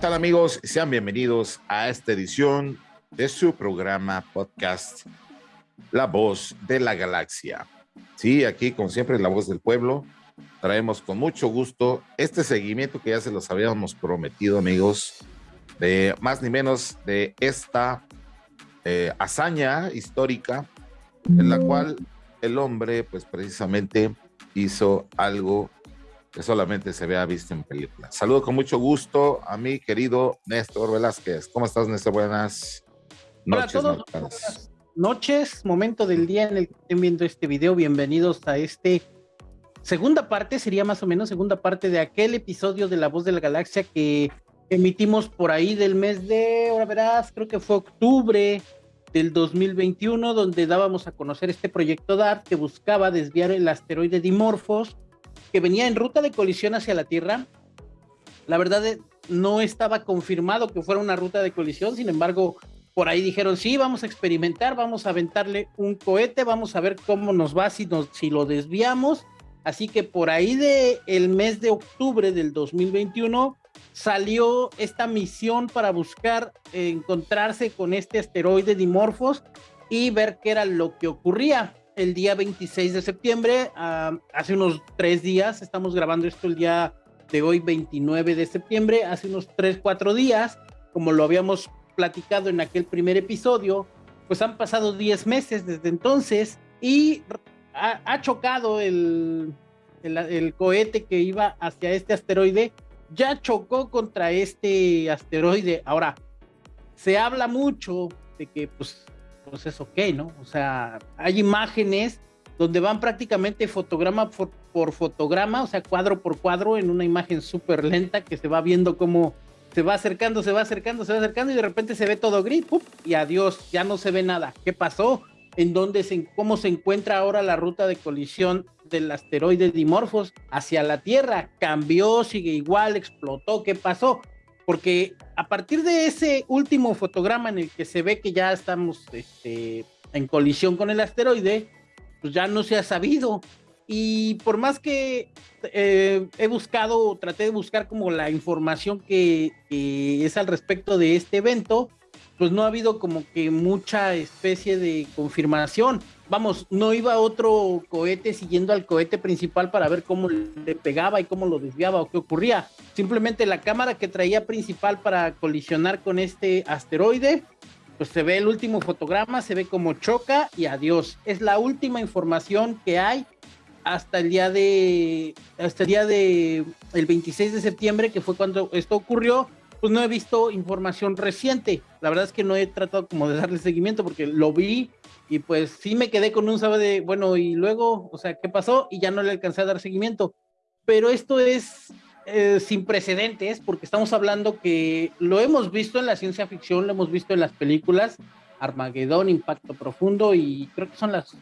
tal amigos? Sean bienvenidos a esta edición de su programa podcast La Voz de la Galaxia. Sí, aquí como siempre La Voz del Pueblo. Traemos con mucho gusto este seguimiento que ya se los habíamos prometido amigos, de más ni menos de esta eh, hazaña histórica en la cual el hombre pues precisamente hizo algo que solamente se vea visto en películas. Saludo con mucho gusto a mi querido Néstor Velázquez. ¿Cómo estás, Néstor? Buenas noches. Hola Buenas noches, momento del día en el que estén viendo este video. Bienvenidos a este segunda parte, sería más o menos segunda parte de aquel episodio de La Voz de la Galaxia que emitimos por ahí del mes de, ahora verás, creo que fue octubre del 2021, donde dábamos a conocer este proyecto DART que buscaba desviar el asteroide Dimorphos que venía en ruta de colisión hacia la Tierra. La verdad eh, no estaba confirmado que fuera una ruta de colisión, sin embargo, por ahí dijeron, sí, vamos a experimentar, vamos a aventarle un cohete, vamos a ver cómo nos va si, nos, si lo desviamos. Así que por ahí de el mes de octubre del 2021 salió esta misión para buscar encontrarse con este asteroide Dimorphos y ver qué era lo que ocurría el día 26 de septiembre, hace unos tres días, estamos grabando esto el día de hoy, 29 de septiembre, hace unos tres, cuatro días, como lo habíamos platicado en aquel primer episodio, pues han pasado 10 meses desde entonces y ha, chocado el, el, cohete que iba hacia este asteroide, ya chocó contra este asteroide. Ahora, se habla mucho de que pues pues es ok, ¿no? O sea, hay imágenes donde van prácticamente fotograma por, fotograma, o sea, cuadro por cuadro, en una imagen súper lenta que se va viendo cómo se va acercando, se va acercando, se va acercando y de repente se ve todo gris, y adiós, ya no se ve nada. ¿Qué pasó? ¿En dónde se, cómo se encuentra ahora la ruta de colisión del asteroide Dimorphos hacia la Tierra? ¿Cambió? ¿Sigue igual? ¿Explotó? ¿Qué pasó? Porque a partir de ese último fotograma en el que se ve que ya estamos este, en colisión con el asteroide, pues ya no se ha sabido. Y por más que eh, he buscado, traté de buscar como la información que, que, es al respecto de este evento, pues no ha habido como que mucha especie de confirmación vamos, no iba otro cohete siguiendo al cohete principal para ver cómo le pegaba y cómo lo desviaba o qué ocurría. Simplemente la cámara que traía principal para colisionar con este asteroide, pues se ve el último fotograma, se ve cómo choca y adiós. Es la última información que hay hasta el día de hasta el día de el 26 de septiembre que fue cuando esto ocurrió pues no he visto información reciente la verdad es que no he tratado como de darle seguimiento porque lo vi y pues sí me quedé con un sábado de, bueno, y luego, o sea, ¿qué pasó? Y ya no le alcancé a dar seguimiento. Pero esto es eh, sin precedentes porque estamos hablando que lo hemos visto en la ciencia ficción, lo hemos visto en las películas, Armagedón, Impacto Profundo, y creo que son las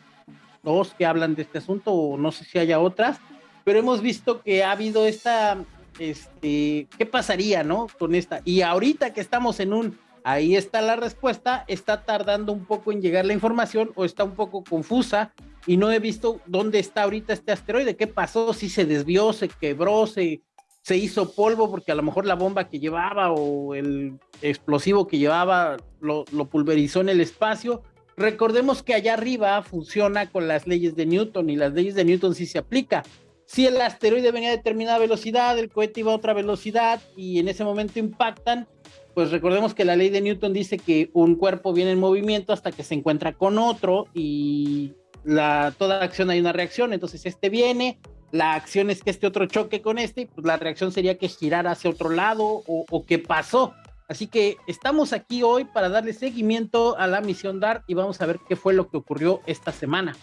dos que hablan de este asunto, o no sé si haya otras, pero hemos visto que ha habido esta, este, ¿qué pasaría, no? Con esta. Y ahorita que estamos en un Ahí está la respuesta, está tardando un poco en llegar la información o está un poco confusa y no he visto dónde está ahorita este asteroide, qué pasó, si se desvió, se quebró, se, se hizo polvo porque a lo mejor la bomba que llevaba o el explosivo que llevaba lo, pulverizó en el espacio. Recordemos que allá arriba funciona con las leyes de Newton y las leyes de Newton sí se aplica. Si el asteroide venía a determinada velocidad, el cohete iba a otra velocidad y en ese momento impactan, pues recordemos que la ley de Newton dice que un cuerpo viene en movimiento hasta que se encuentra con otro y la, toda acción hay una reacción, entonces este viene, la acción es que este otro choque con este, pues la reacción sería que girara hacia otro lado o, o que pasó. Así que estamos aquí hoy para darle seguimiento a la misión DART y vamos a ver qué fue lo que ocurrió esta semana.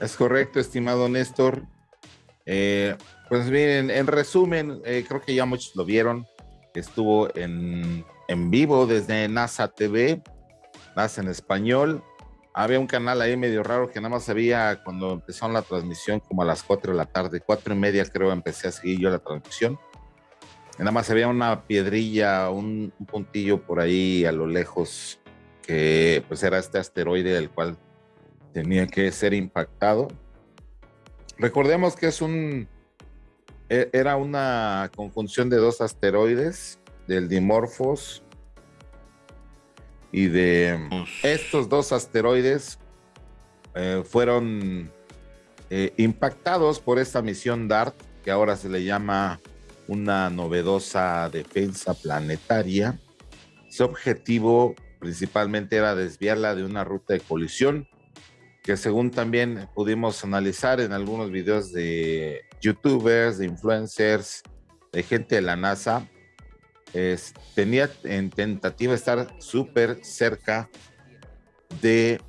Es correcto, estimado Néstor. Eh, pues miren, en resumen, eh, creo que ya muchos lo vieron estuvo en, en vivo desde NASA TV, NASA en español. Había un canal ahí medio raro que nada más había cuando empezaron la transmisión, como a las 4 de la tarde, cuatro y media creo empecé a seguir yo la transmisión. nada más había una piedrilla, un, un puntillo por ahí a lo lejos, que pues era este asteroide del cual tenía que ser impactado. Recordemos que es un e, era una conjunción de dos asteroides, del Dimorphos y de estos dos asteroides eh, fueron eh, impactados por esta misión DART, que ahora se le llama una novedosa defensa planetaria. Su objetivo principalmente era desviarla de una ruta de colisión, que según también pudimos analizar en algunos videos de youtubers, de influencers, de gente de la NASA, tenía en tentativa estar súper cerca de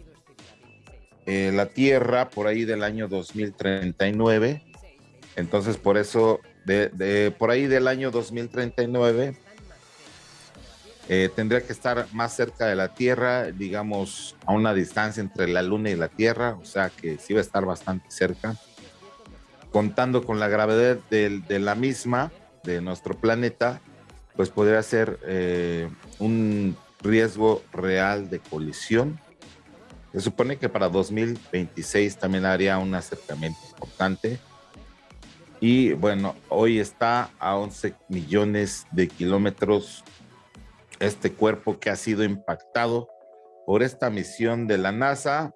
eh, la Tierra por ahí del año 2039. Entonces, por eso, de, por ahí del año 2039, eh, tendría que estar más cerca de la Tierra, digamos, a una distancia entre la Luna y la Tierra, o sea que sí va a estar bastante cerca. Contando con la gravedad de la misma, de nuestro planeta, pues podría ser eh, un riesgo real de colisión. Se supone que para 2026 también haría un acercamiento importante. Y bueno, hoy está a 11 millones de kilómetros este cuerpo que ha sido impactado por esta misión de la NASA.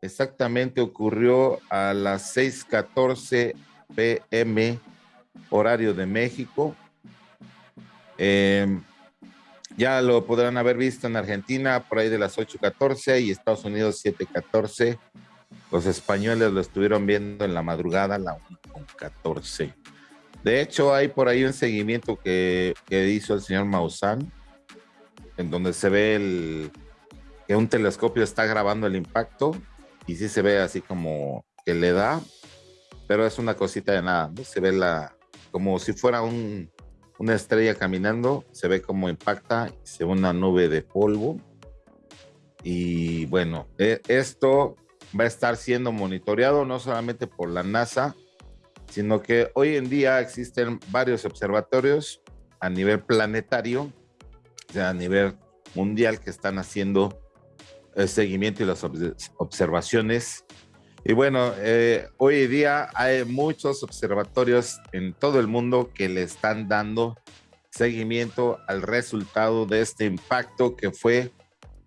Exactamente ocurrió a las 6:14 pm horario de México Em, ya lo podrán haber visto en Argentina por ahí de las 8.14 y Estados Unidos 7.14. Los españoles lo estuvieron viendo en la madrugada a la 1.14. De hecho, hay por ahí un seguimiento que, que hizo el señor Maussan, en donde se ve el, que un telescopio está grabando el impacto y sí se ve así como que le da, pero es una cosita de nada, ¿no? Se ve la, como si fuera un, una estrella caminando, se ve como impacta, se ve una nube de polvo. Y bueno, e, esto va a estar siendo monitoreado no solamente por la NASA, sino que hoy en día existen varios observatorios a nivel planetario, a nivel mundial, que están haciendo el seguimiento y las observaciones y bueno, eh, hoy día hay muchos observatorios en todo el mundo que le están dando seguimiento al resultado de este impacto que fue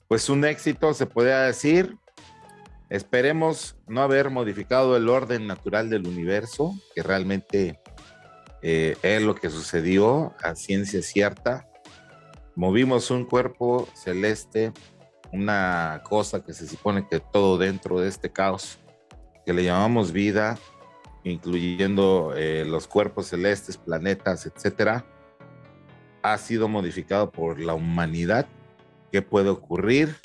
pues un éxito, se podría decir. Esperemos no haber modificado el orden natural del universo, que realmente eh, es lo que sucedió a ciencia cierta. Movimos un cuerpo celeste, una cosa que se supone que todo dentro de este caos que le llamamos vida, incluyendo eh, los cuerpos celestes, planetas, etcétera, ha sido modificado por la humanidad. ¿Qué puede ocurrir?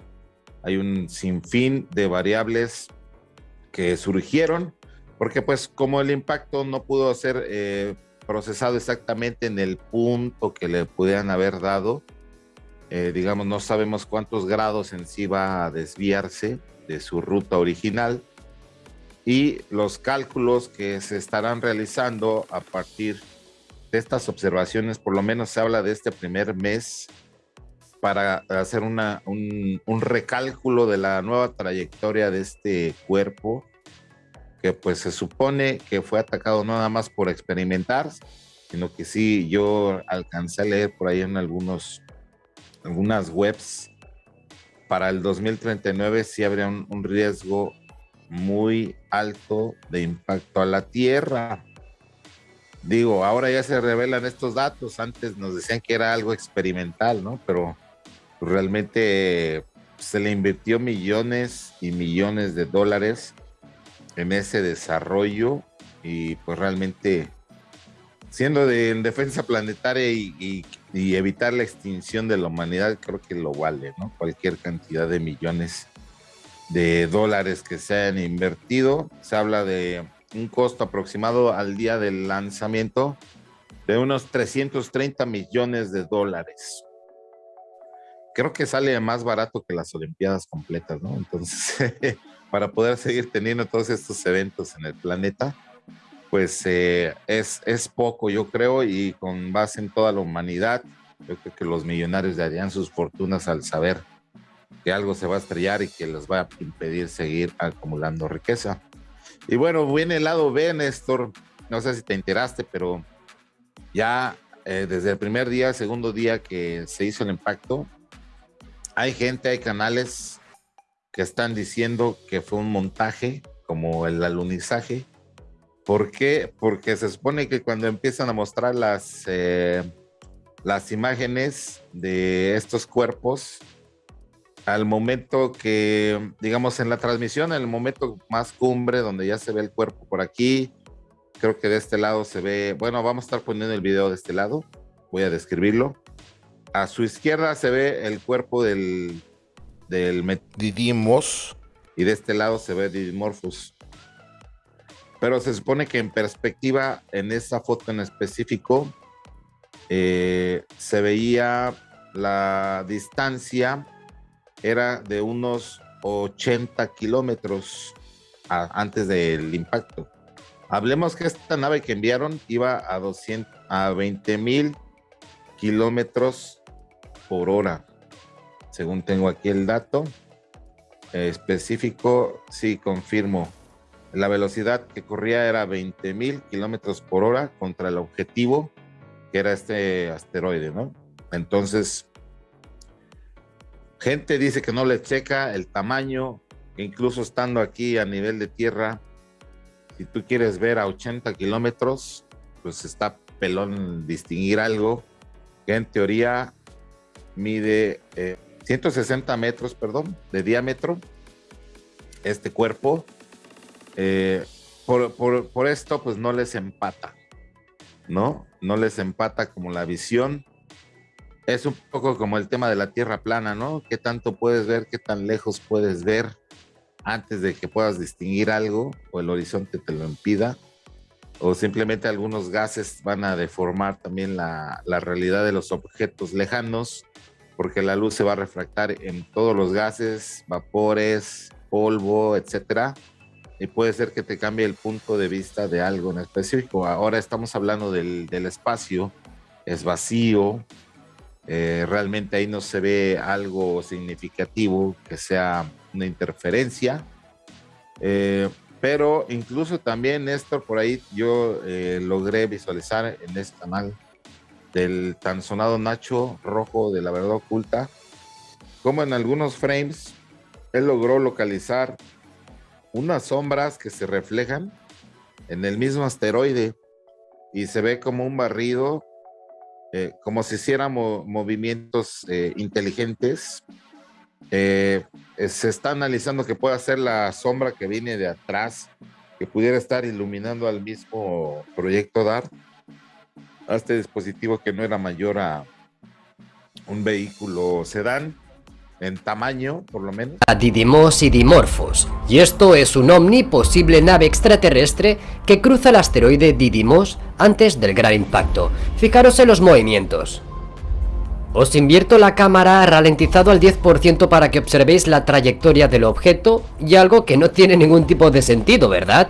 Hay un sinfín de variables que surgieron, porque pues como el impacto no pudo ser eh, procesado exactamente en el punto que le pudieran haber dado, eh, digamos, no sabemos cuántos grados en sí va a desviarse de su ruta original, y los cálculos que se estarán realizando a partir de estas observaciones, por lo menos se habla de este primer mes para hacer una, un, recálculo de la nueva trayectoria de este cuerpo, que pues se supone que fue atacado no nada más por experimentar, sino que sí, yo alcancé a leer por ahí en algunos, algunas webs, para el 2039 sí habría un riesgo muy alto de impacto a la Tierra. Digo, ahora ya se revelan estos datos. Antes nos decían que era algo experimental, ¿no? Pero realmente se le invirtió millones y millones de dólares en ese desarrollo y pues realmente siendo de en defensa planetaria y, y, evitar la extinción de la humanidad creo que lo vale, ¿no? Cualquier cantidad de millones de dólares que se han invertido. Se habla de un costo aproximado al día del lanzamiento de unos 330 millones de dólares. Creo que sale más barato que las Olimpiadas completas, ¿no? Entonces, para poder seguir teniendo todos estos eventos en el planeta, pues eh, es, es poco, yo creo, y con base en toda la humanidad, yo creo que los millonarios darían sus fortunas al saber que algo se va a estrellar y que les va a impedir seguir acumulando riqueza. Y bueno, viene el lado B, Néstor. no sé si te enteraste, pero ya eh, desde el primer día, segundo día que se hizo el impacto, hay gente, hay canales que están diciendo que fue un montaje, como el alunizaje. ¿Por qué? Porque se supone que cuando empiezan a mostrar las, eh, las imágenes de estos cuerpos, al momento que, digamos, en la transmisión, en el momento más cumbre, donde ya se ve el cuerpo por aquí, creo que de este lado se ve, bueno, vamos a estar poniendo el video de este lado, voy a describirlo. A su izquierda se ve el cuerpo del, del Didymos y de este lado se ve Didymorphos. Pero se supone que en perspectiva, en esa foto en específico, eh, se veía la distancia era de unos 80 kilómetros antes del impacto. Hablemos que esta nave que enviaron iba a 200, a 20 mil kilómetros por hora, según tengo aquí el dato específico, sí, confirmo. La velocidad que corría era 20 mil kilómetros por hora contra el objetivo, que era este asteroide, ¿no? Entonces, gente dice que no le checa el tamaño, incluso estando aquí a nivel de tierra, si tú quieres ver a 80 kilómetros, pues está pelón distinguir algo que en teoría mide 160 eh, metros, perdón, de diámetro, este cuerpo. Eh, por, esto, pues no les empata, ¿no? No les empata como la visión. Es un poco como el tema de la tierra plana, ¿no? ¿Qué tanto puedes ver? ¿Qué tan lejos puedes ver? antes de que puedas distinguir algo o el horizonte te lo impida, o simplemente algunos gases van a deformar también la, realidad de los objetos lejanos, porque la luz se va a refractar en todos los gases, vapores, polvo, etcétera, y puede ser que te cambie el punto de vista de algo en específico. Ahora estamos hablando del, espacio, es vacío, eh, realmente ahí no se ve algo significativo que sea una interferencia. Eh, pero incluso también, Néstor, por ahí yo eh, logré visualizar en este canal del tan sonado Nacho Rojo de la Verdad Oculta, como en algunos frames él logró localizar unas sombras que se reflejan en el mismo asteroide y se ve como un barrido, eh, como si hiciéramos movimientos inteligentes. Eh, se está analizando que pueda ser la sombra que viene de atrás, que pudiera estar iluminando al mismo proyecto DART, a este dispositivo que no era mayor a un vehículo sedán en tamaño, por lo menos. A Didymos y Dimorphos, y esto es un OVNI, posible nave extraterrestre que cruza el asteroide Didymos antes del gran impacto. Fijaros en los movimientos. Os invierto la cámara ralentizado al 10% para que observéis la trayectoria del objeto y algo que no tiene ningún tipo de sentido, ¿verdad?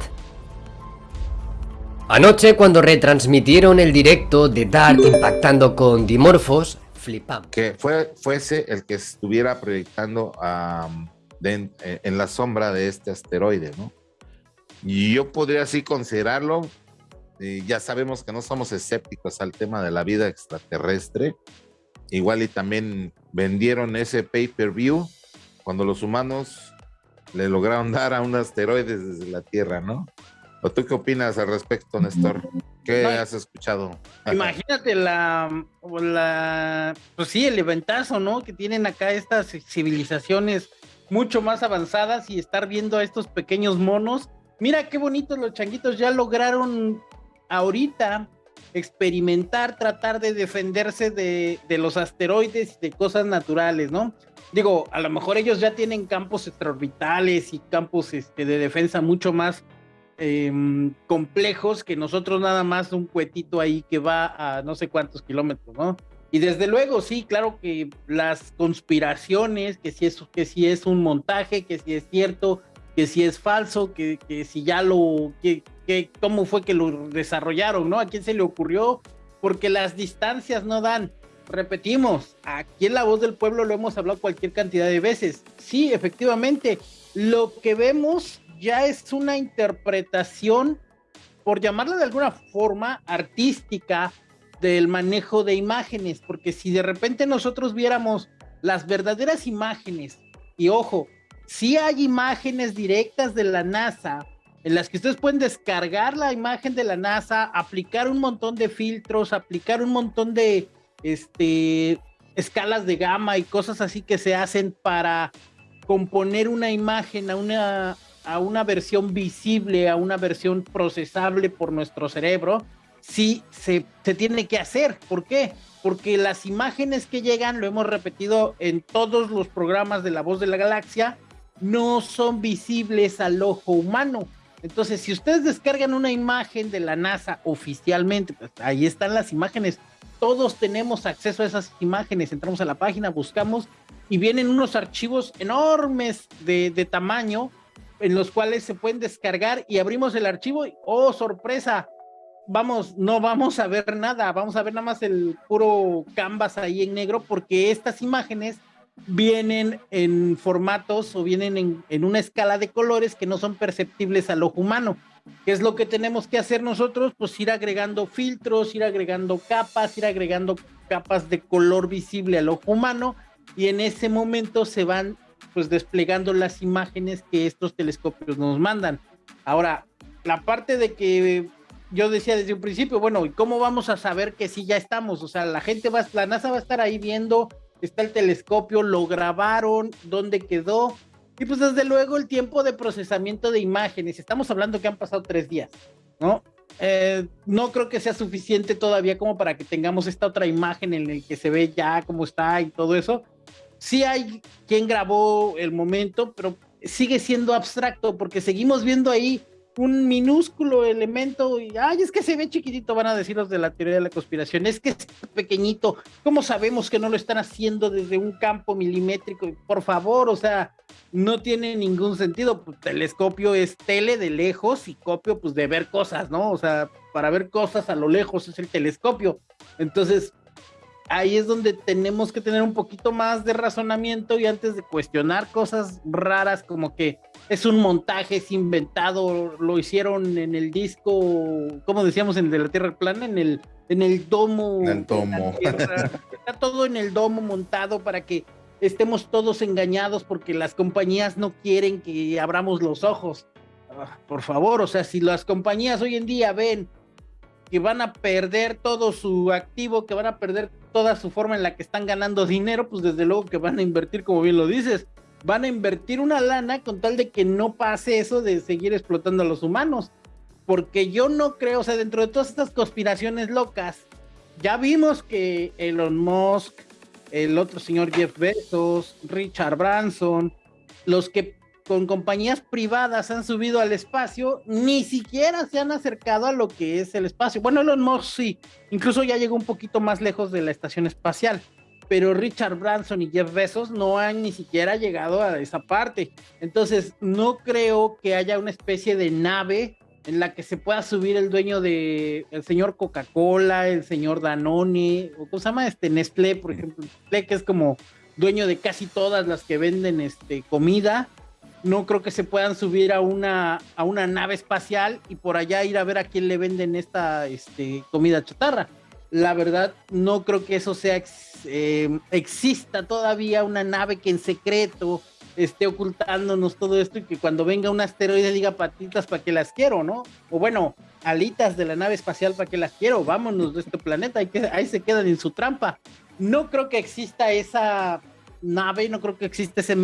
Anoche cuando retransmitieron el directo de Dart impactando con Dimorphos, flipamos. Que fue, fuese el que estuviera proyectando en, la sombra de este asteroide, ¿no? Y yo podría así considerarlo, ya sabemos que no somos escépticos al tema de la vida extraterrestre, igual y también vendieron ese pay-per-view cuando los humanos le lograron dar a un asteroide desde la Tierra, ¿no? ¿O tú qué opinas al respecto, Néstor? ¿Qué has escuchado? Imagínate la, la, pues sí, el eventazo, ¿no? Que tienen acá estas civilizaciones mucho más avanzadas y estar viendo a estos pequeños monos. Mira qué bonitos los changuitos ya lograron ahorita experimentar, tratar de defenderse de, los asteroides y de cosas naturales, ¿no? Digo, a lo mejor ellos ya tienen campos extraorbitales y campos este, de defensa mucho más em, complejos que nosotros nada más un cuetito ahí que va a no sé cuántos kilómetros, ¿no? Y desde luego, sí, claro que las conspiraciones, que si es, que si es un montaje, que si es cierto, que si es falso, que, que si ya lo, que, cómo fue que lo desarrollaron, ¿no? ¿A quién se le ocurrió? Porque las distancias no dan. Repetimos, aquí en La Voz del Pueblo lo hemos hablado cualquier cantidad de veces. Sí, efectivamente, lo que vemos ya es una interpretación por llamarla de alguna forma artística del manejo de imágenes, porque si de repente nosotros viéramos las verdaderas imágenes, y ojo, si hay imágenes directas de la NASA, en las que ustedes pueden descargar la imagen de la NASA, aplicar un montón de filtros, aplicar un montón de este, escalas de gama y cosas así que se hacen para componer una imagen a una, a una versión visible, a una versión procesable por nuestro cerebro, sí se, tiene que hacer. ¿Por qué? Porque las imágenes que llegan, lo hemos repetido en todos los programas de La Voz de la Galaxia, no son visibles al ojo humano. Entonces, si ustedes descargan una imagen de la NASA oficialmente, pues ahí están las imágenes. Todos tenemos acceso a esas imágenes. Entramos a la página, buscamos y vienen unos archivos enormes de tamaño en los cuales se pueden descargar y abrimos el archivo y, oh, sorpresa, vamos, no vamos a ver nada, vamos a ver nada más el puro canvas ahí en negro porque estas imágenes vienen en formatos o vienen en, una escala de colores que no son perceptibles al ojo humano. ¿Qué es lo que tenemos que hacer nosotros? Pues ir agregando filtros, ir agregando capas, ir agregando capas de color visible al ojo humano y en ese momento se van pues desplegando las imágenes que estos telescopios nos mandan. Ahora, la parte de que yo decía desde un principio, bueno, ¿y cómo vamos a saber que sí ya estamos? O sea, la gente va, la NASA va a estar ahí viendo está el telescopio, lo grabaron, dónde quedó. Y pues desde luego el tiempo de procesamiento de imágenes, estamos hablando que han pasado tres días, ¿no? Eh, no creo que sea suficiente todavía como para que tengamos esta otra imagen en la que se ve ya cómo está y todo eso. Sí hay quien grabó el momento, pero sigue siendo abstracto porque seguimos viendo ahí un minúsculo elemento y, ay, es que se ve chiquitito, van a decir los de la teoría de la conspiración, es que es pequeñito, ¿cómo sabemos que no lo están haciendo desde un campo milimétrico? Por favor, o sea, no tiene ningún sentido, pues, telescopio es tele de lejos y copio pues de ver cosas, ¿no? O sea, para ver cosas a lo lejos es el telescopio. Entonces, ahí es donde tenemos que tener un poquito más de razonamiento y antes de cuestionar cosas raras como que es un montaje, es inventado, lo hicieron en el disco, como decíamos en De la Tierra Plana, en el, en el domo. En el domo. Está todo en el domo montado para que estemos todos engañados porque las compañías no quieren que abramos los ojos. Ah, por favor, o sea, si las compañías hoy en día ven que van a perder todo su activo, que van a perder toda su forma en la que están ganando dinero, pues desde luego que van a invertir, como bien lo dices, van a invertir una lana con tal de que no pase eso de seguir explotando a los humanos. Porque yo no creo, o sea, dentro de todas estas conspiraciones locas, ya vimos que Elon Musk, el otro señor Jeff Bezos, Richard Branson, los que con compañías privadas han subido al espacio, ni siquiera se han acercado a lo que es el espacio. Bueno, Elon Musk sí, incluso ya llegó un poquito más lejos de la estación espacial, pero Richard Branson y Jeff Bezos no han ni siquiera llegado a esa parte. Entonces, no creo que haya una especie de nave en la que se pueda subir el dueño de el señor Coca-Cola, el señor Danone, o cómo se llama este Nestlé, por ejemplo, Nestlé que es como dueño de casi todas las que venden este comida no creo que se puedan subir a una, a una nave espacial y por allá ir a ver a quién le venden esta este, comida chatarra. La verdad, no creo que eso sea eh, exista todavía una nave que en secreto esté ocultándonos todo esto y que cuando venga un asteroide diga patitas para que las quiero, ¿no? O bueno, alitas de la nave espacial para que las quiero, vámonos de este planeta, ahí, se quedan en su trampa. No creo que exista esa nave, no creo que existe ese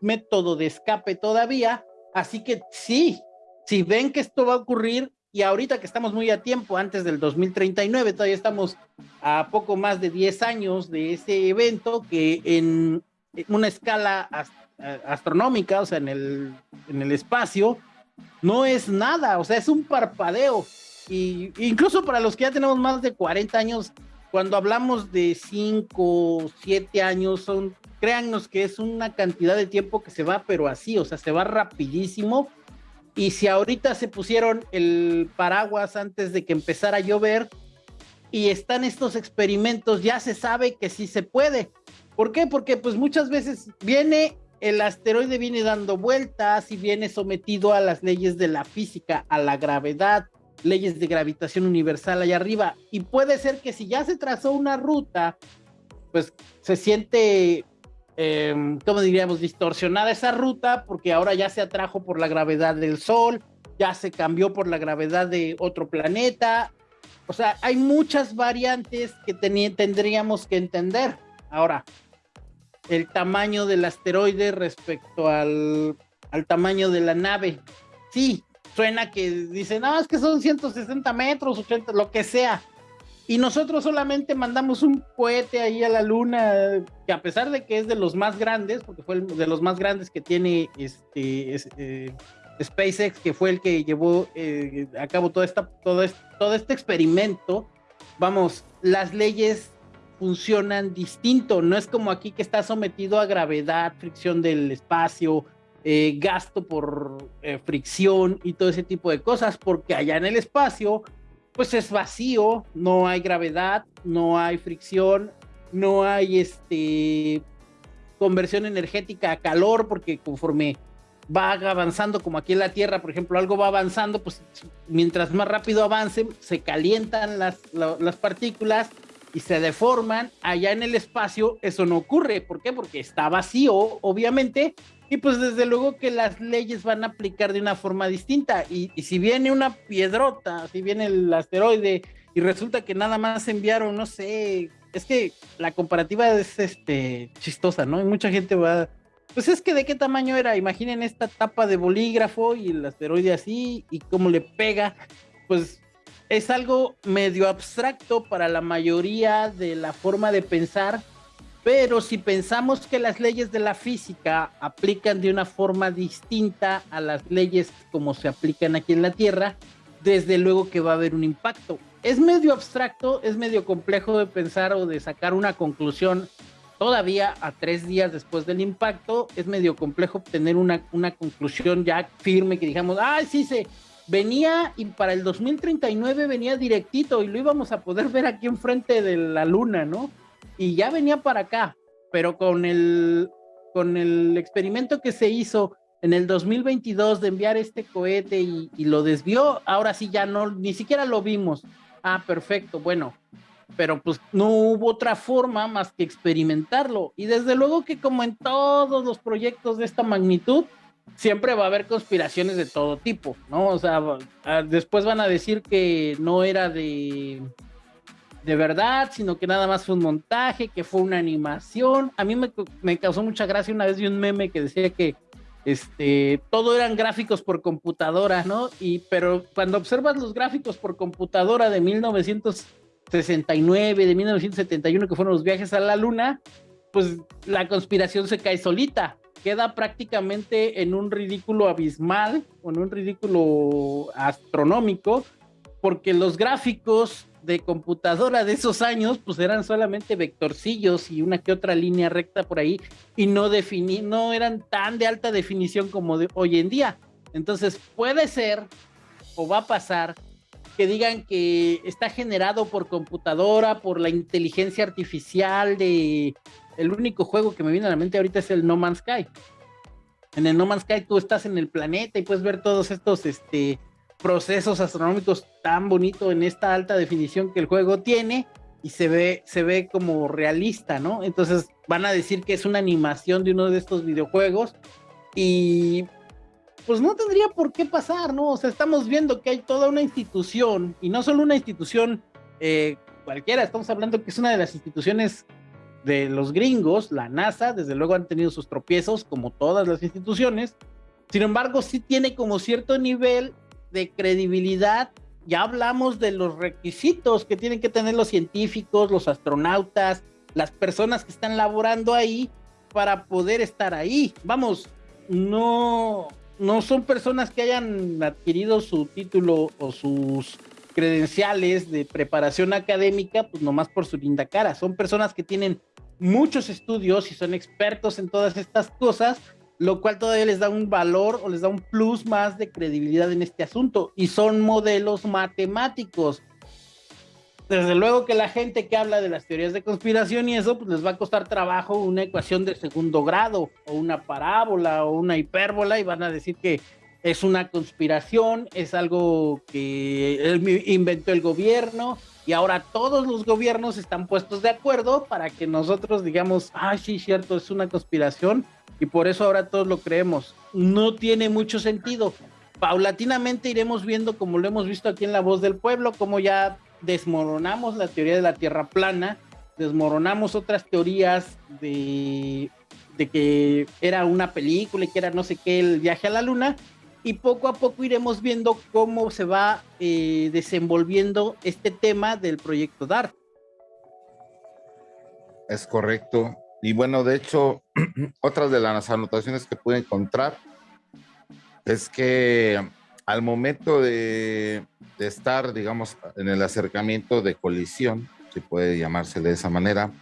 método de escape todavía, así que sí, si ven que esto va a ocurrir y ahorita que estamos muy a tiempo, antes del 2039, todavía estamos a poco más de 10 años de ese evento que en una escala astronómica, o sea, en el, en el espacio, no es nada, o sea, es un parpadeo. Y incluso para los que ya tenemos más de 40 años, cuando hablamos de 5, 7 años, son, créannos que es una cantidad de tiempo que se va, pero así, o sea, se va rapidísimo. Y si ahorita se pusieron el paraguas antes de que empezara a llover y están estos experimentos, ya se sabe que sí se puede. ¿Por qué? Porque pues muchas veces viene el asteroide viene dando vueltas y viene sometido a las leyes de la física, a la gravedad, leyes de gravitación universal allá arriba. Y puede ser que si ya se trazó una ruta, pues se siente, eh, ¿cómo diríamos?, distorsionada esa ruta porque ahora ya se atrajo por la gravedad del Sol, ya se cambió por la gravedad de otro planeta. O sea, hay muchas variantes que tendríamos que entender. Ahora, el tamaño del asteroide respecto al, al tamaño de la nave. Sí, suena que dicen, no, es que son 160 metros, 80, lo que sea. Y nosotros solamente mandamos un cohete ahí a la luna, que a pesar de que es de los más grandes, porque fue de los más grandes que tiene este, eh, SpaceX, que fue el que llevó eh, a cabo todo, esta, todo, este, todo este experimento, vamos, las leyes funcionan distinto, no es como aquí que está sometido a gravedad, fricción del espacio, eh, gasto por eh, fricción y todo ese tipo de cosas, porque allá en el espacio, pues es vacío, no hay gravedad, no hay fricción, no hay este conversión energética a calor, porque conforme va avanzando, como aquí en la Tierra, por ejemplo, algo va avanzando, pues mientras más rápido avance, se calientan las, las partículas y se deforman. Allá en el espacio eso no ocurre. ¿Por qué? Porque está vacío, obviamente, y pues desde luego que las leyes van a aplicar de una forma distinta. Y, si viene una piedrota, si viene el asteroide y resulta que nada más enviaron, no sé, es que la comparativa es este chistosa, ¿no? Y mucha gente va, pues es que de qué tamaño era, imaginen esta tapa de bolígrafo y el asteroide así y cómo le pega, pues es algo medio abstracto para la mayoría de la forma de pensar pero si pensamos que las leyes de la física aplican de una forma distinta a las leyes como se aplican aquí en la Tierra, desde luego que va a haber un impacto. Es medio abstracto, es medio complejo de pensar o de sacar una conclusión todavía a tres días después del impacto. Es medio complejo obtener una, una conclusión ya firme que digamos, ay, sí, se venía y para el 2039 venía directito y lo íbamos a poder ver aquí enfrente de la luna, ¿no? Y ya venía para acá, pero con el, con el experimento que se hizo en el 2022 de enviar este cohete y, lo desvió, ahora sí ya no, ni siquiera lo vimos. Ah, perfecto, bueno, pero pues no hubo otra forma más que experimentarlo. Y desde luego que como en todos los proyectos de esta magnitud, siempre va a haber conspiraciones de todo tipo, ¿no? O sea, después van a decir que no era de de verdad, sino que nada más fue un montaje, que fue una animación. A mí me, causó mucha gracia una vez vi un meme que decía que este, todo eran gráficos por computadora, ¿no? Y, pero cuando observas los gráficos por computadora de 1969, de 1971, que fueron los viajes a la luna, pues la conspiración se cae solita. Queda prácticamente en un ridículo abismal, en un ridículo astronómico, porque los gráficos de computadora de esos años, pues eran solamente vectorcillos y una que otra línea recta por ahí y no definí, no eran tan de alta definición como de hoy en día. Entonces puede ser o va a pasar que digan que está generado por computadora, por la inteligencia artificial de el único juego que me viene a la mente ahorita es el No Man's Sky. En el No Man's Sky tú estás en el planeta y puedes ver todos estos este procesos astronómicos tan bonito en esta alta definición que el juego tiene y se ve, se ve como realista, ¿no? Entonces van a decir que es una animación de uno de estos videojuegos y pues no tendría por qué pasar, ¿no? O sea, estamos viendo que hay toda una institución y no solo una institución eh, cualquiera, estamos hablando que es una de las instituciones de los gringos, la NASA, desde luego han tenido sus tropiezos como todas las instituciones, sin embargo sí tiene como cierto nivel de credibilidad, ya hablamos de los requisitos que tienen que tener los científicos, los astronautas, las personas que están laborando ahí para poder estar ahí. Vamos, no, no son personas que hayan adquirido su título o sus credenciales de preparación académica, pues nomás por su linda cara. Son personas que tienen muchos estudios y son expertos en todas estas cosas lo cual todavía les da un valor o les da un plus más de credibilidad en este asunto. Y son modelos matemáticos. Desde luego que la gente que habla de las teorías de conspiración y eso, pues les va a costar trabajo una ecuación de segundo grado, o una parábola, o una hipérbola, y van a decir que es una conspiración, es algo que inventó el gobierno y ahora todos los gobiernos están puestos de acuerdo para que nosotros digamos, ah, sí, cierto, es una conspiración y por eso ahora todos lo creemos. No tiene mucho sentido. Paulatinamente iremos viendo, como lo hemos visto aquí en La Voz del Pueblo, como ya desmoronamos la teoría de la Tierra plana, desmoronamos otras teorías de, que era una película y que era no sé qué el viaje a la luna, y poco a poco iremos viendo cómo se va eh, desenvolviendo este tema del proyecto DART. Es correcto. Y bueno, de hecho, otras de las anotaciones que pude encontrar es que al momento de, estar, digamos, en el acercamiento de colisión, si puede llamarse de esa manera,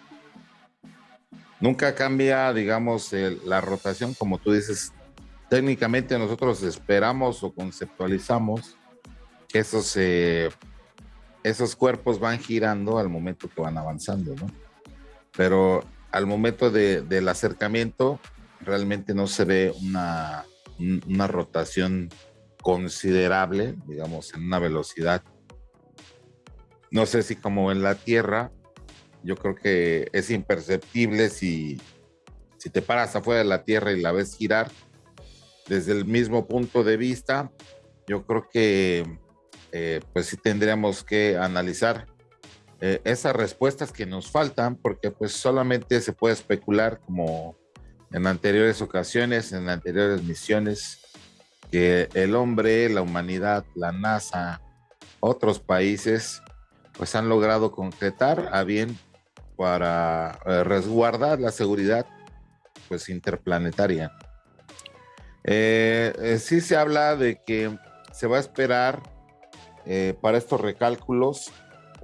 nunca cambia, digamos, la rotación, como tú dices, técnicamente nosotros esperamos o conceptualizamos que esos, eh, esos cuerpos van girando al momento que van avanzando, ¿no? Pero al momento del acercamiento realmente no se ve una, una rotación considerable, digamos, en una velocidad. No sé si como en la Tierra, yo creo que es imperceptible si, si te paras afuera de la Tierra y la ves girar, desde el mismo punto de vista, yo creo que eh, pues sí tendríamos que analizar eh, esas respuestas que nos faltan, porque pues solamente se puede especular como en anteriores ocasiones, en anteriores misiones, que el hombre, la humanidad, la NASA, otros países, pues han logrado concretar a bien para eh, resguardar la seguridad pues interplanetaria. Eh, sí se habla de que se va a esperar para estos recálculos,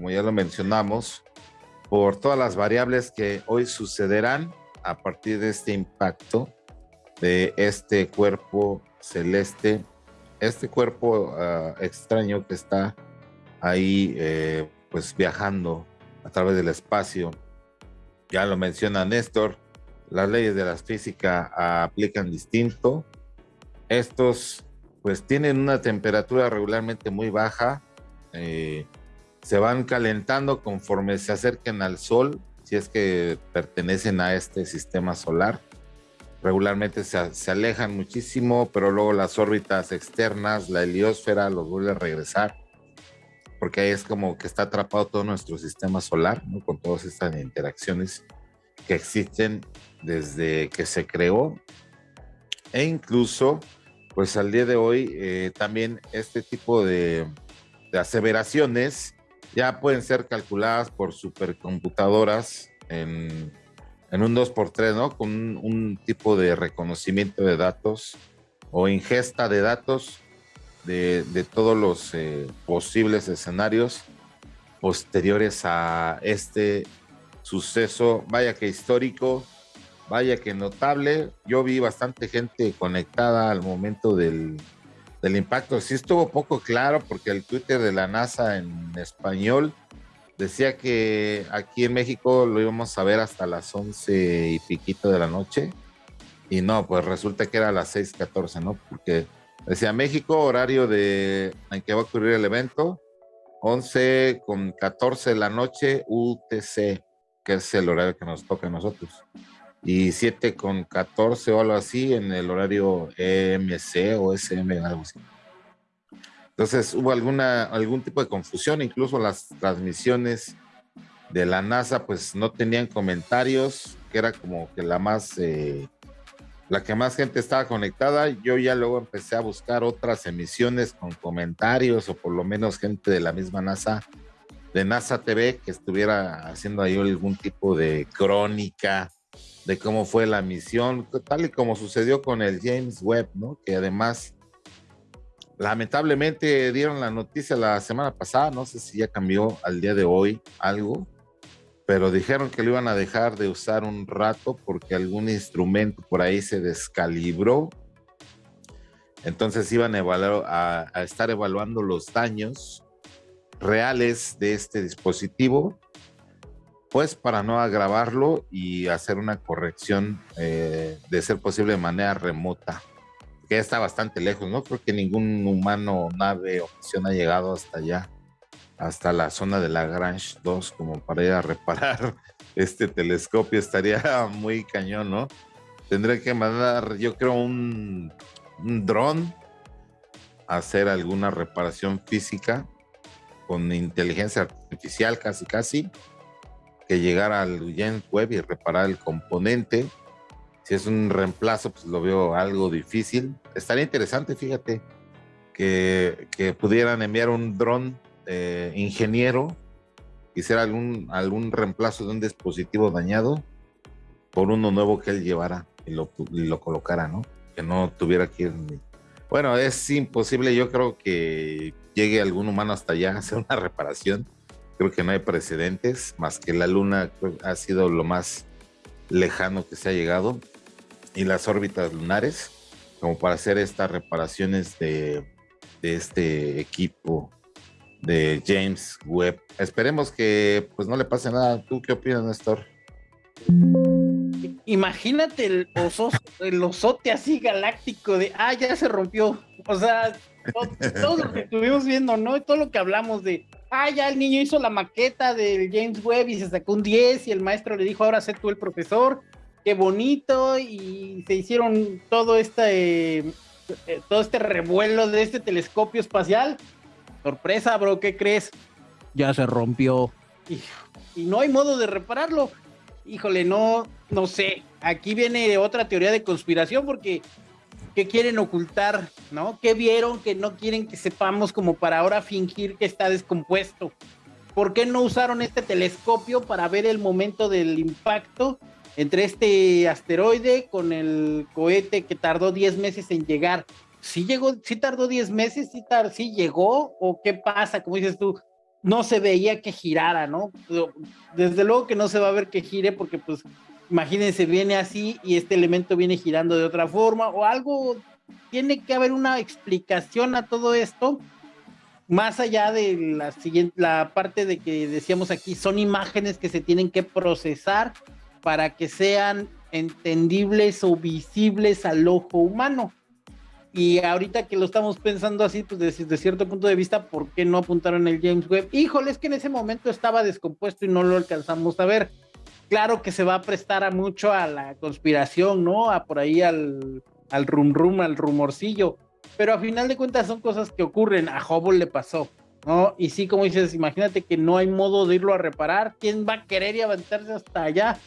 como ya lo mencionamos, por todas las variables que hoy sucederán a partir de este impacto de este cuerpo celeste, este cuerpo ah, extraño que está ahí pues viajando a través del espacio. Ya lo menciona Néstor, las leyes de la física aplican distinto estos pues tienen una temperatura regularmente muy baja, eh, se van calentando conforme se acerquen al Sol, si es que pertenecen a este sistema solar. Regularmente se, alejan muchísimo, pero luego las órbitas externas, la heliosfera, los vuelve a regresar, porque ahí es como que está atrapado todo nuestro sistema solar, con todas estas interacciones que existen desde que se creó. E incluso pues al día de hoy eh, también este tipo de, aseveraciones ya pueden ser calculadas por supercomputadoras en, un 2x3, ¿no? Con un, tipo de reconocimiento de datos o ingesta de datos de, todos los eh, posibles escenarios posteriores a este suceso, vaya que histórico, vaya que notable. Yo vi bastante gente conectada al momento del, impacto. Sí estuvo poco claro porque el Twitter de la NASA en español decía que aquí en México lo íbamos a ver hasta las 11 y piquito de la noche. Y no, pues resulta que era a las 6:14, ¿no? Porque decía México, horario de en que va a ocurrir el evento, 11 con 14 de la noche UTC, que es el horario que nos toca a nosotros y 7 con 14 o algo así en el horario EMC o SM, algo así. Entonces hubo alguna, algún tipo de confusión, incluso las transmisiones de la NASA pues no tenían comentarios, que era como que la más, eh, la que más gente estaba conectada. Yo ya luego empecé a buscar otras emisiones con comentarios o por lo menos gente de la misma NASA, de NASA TV, que estuviera haciendo ahí algún tipo de crónica de cómo fue la misión, tal y como sucedió con el James Webb, ¿no? Que además, lamentablemente dieron la noticia la semana pasada, no sé si ya cambió al día de hoy algo, pero dijeron que lo iban a dejar de usar un rato porque algún instrumento por ahí se descalibró. Entonces iban a, a estar evaluando los daños reales de este dispositivo pues para no agravarlo y hacer una corrección eh, de ser posible de manera remota. porque está bastante lejos, ¿no? Creo que ningún humano, nave o misión ha llegado hasta allá, hasta la zona de la Grange 2, como para ir a reparar este telescopio. Estaría muy cañón, ¿no? Tendré que mandar, yo creo, un, un dron a hacer alguna reparación física con inteligencia artificial, casi, casi, que llegara al James Web y reparar el componente si es un reemplazo, pues lo veo algo difícil. Estaría interesante, fíjate, que, pudieran enviar un dron eh, ingeniero, hiciera algún, algún reemplazo de un dispositivo dañado por uno nuevo que él llevara y lo, lo colocara, ¿no? Que no tuviera que ir. Bueno, es imposible, yo creo que llegue algún humano hasta allá a hacer una reparación. Creo que no hay precedentes, más que la luna ha sido lo más lejano que se ha llegado y las órbitas lunares como para hacer estas reparaciones de, este equipo de James Webb. Esperemos que pues no le pase nada. ¿Tú qué opinas, Néstor? Imagínate el, oso, el osote así galáctico de, ah, ya se rompió. O sea, todo, lo que estuvimos viendo, ¿no? Todo lo que hablamos de, ah, ya el niño hizo la maqueta del James Webb y se sacó un 10 y el maestro le dijo, ahora sé tú el profesor qué bonito y se hicieron todo este eh, todo este revuelo de este telescopio espacial. Sorpresa, bro, ¿qué crees? Ya se rompió. Y, no hay modo de repararlo. Híjole, no, no sé. Aquí viene otra teoría de conspiración porque ¿qué quieren ocultar? ¿No? ¿Qué vieron que no quieren que sepamos como para ahora fingir que está descompuesto? ¿Por qué no usaron este telescopio para ver el momento del impacto entre este asteroide con el cohete que tardó 10 meses en llegar. ¿Sí llegó, sí tardó 10 meses? ¿Sí, ¿Sí llegó? ¿O qué pasa? Como dices tú, no se veía que girara, ¿no? Desde luego que no se va a ver que gire porque pues imagínense, viene así y este elemento viene girando de otra forma o algo, tiene que haber una explicación a todo esto, más allá de la siguiente, la parte de que decíamos aquí, son imágenes que se tienen que procesar para que sean entendibles o visibles al ojo humano. Y ahorita que lo estamos pensando así, pues desde, cierto punto de vista, ¿por qué no apuntaron el James Webb? Híjole, es que en ese momento estaba descompuesto y no lo alcanzamos a ver. Claro que se va a prestar a mucho a la conspiración, ¿no? A por ahí al, al rum rum, al rumorcillo. Pero a final de cuentas son cosas que ocurren. A Hubble le pasó. ¿no? Y sí, como dices, imagínate que no hay modo de irlo a reparar. ¿Quién va a querer y aventarse hasta allá?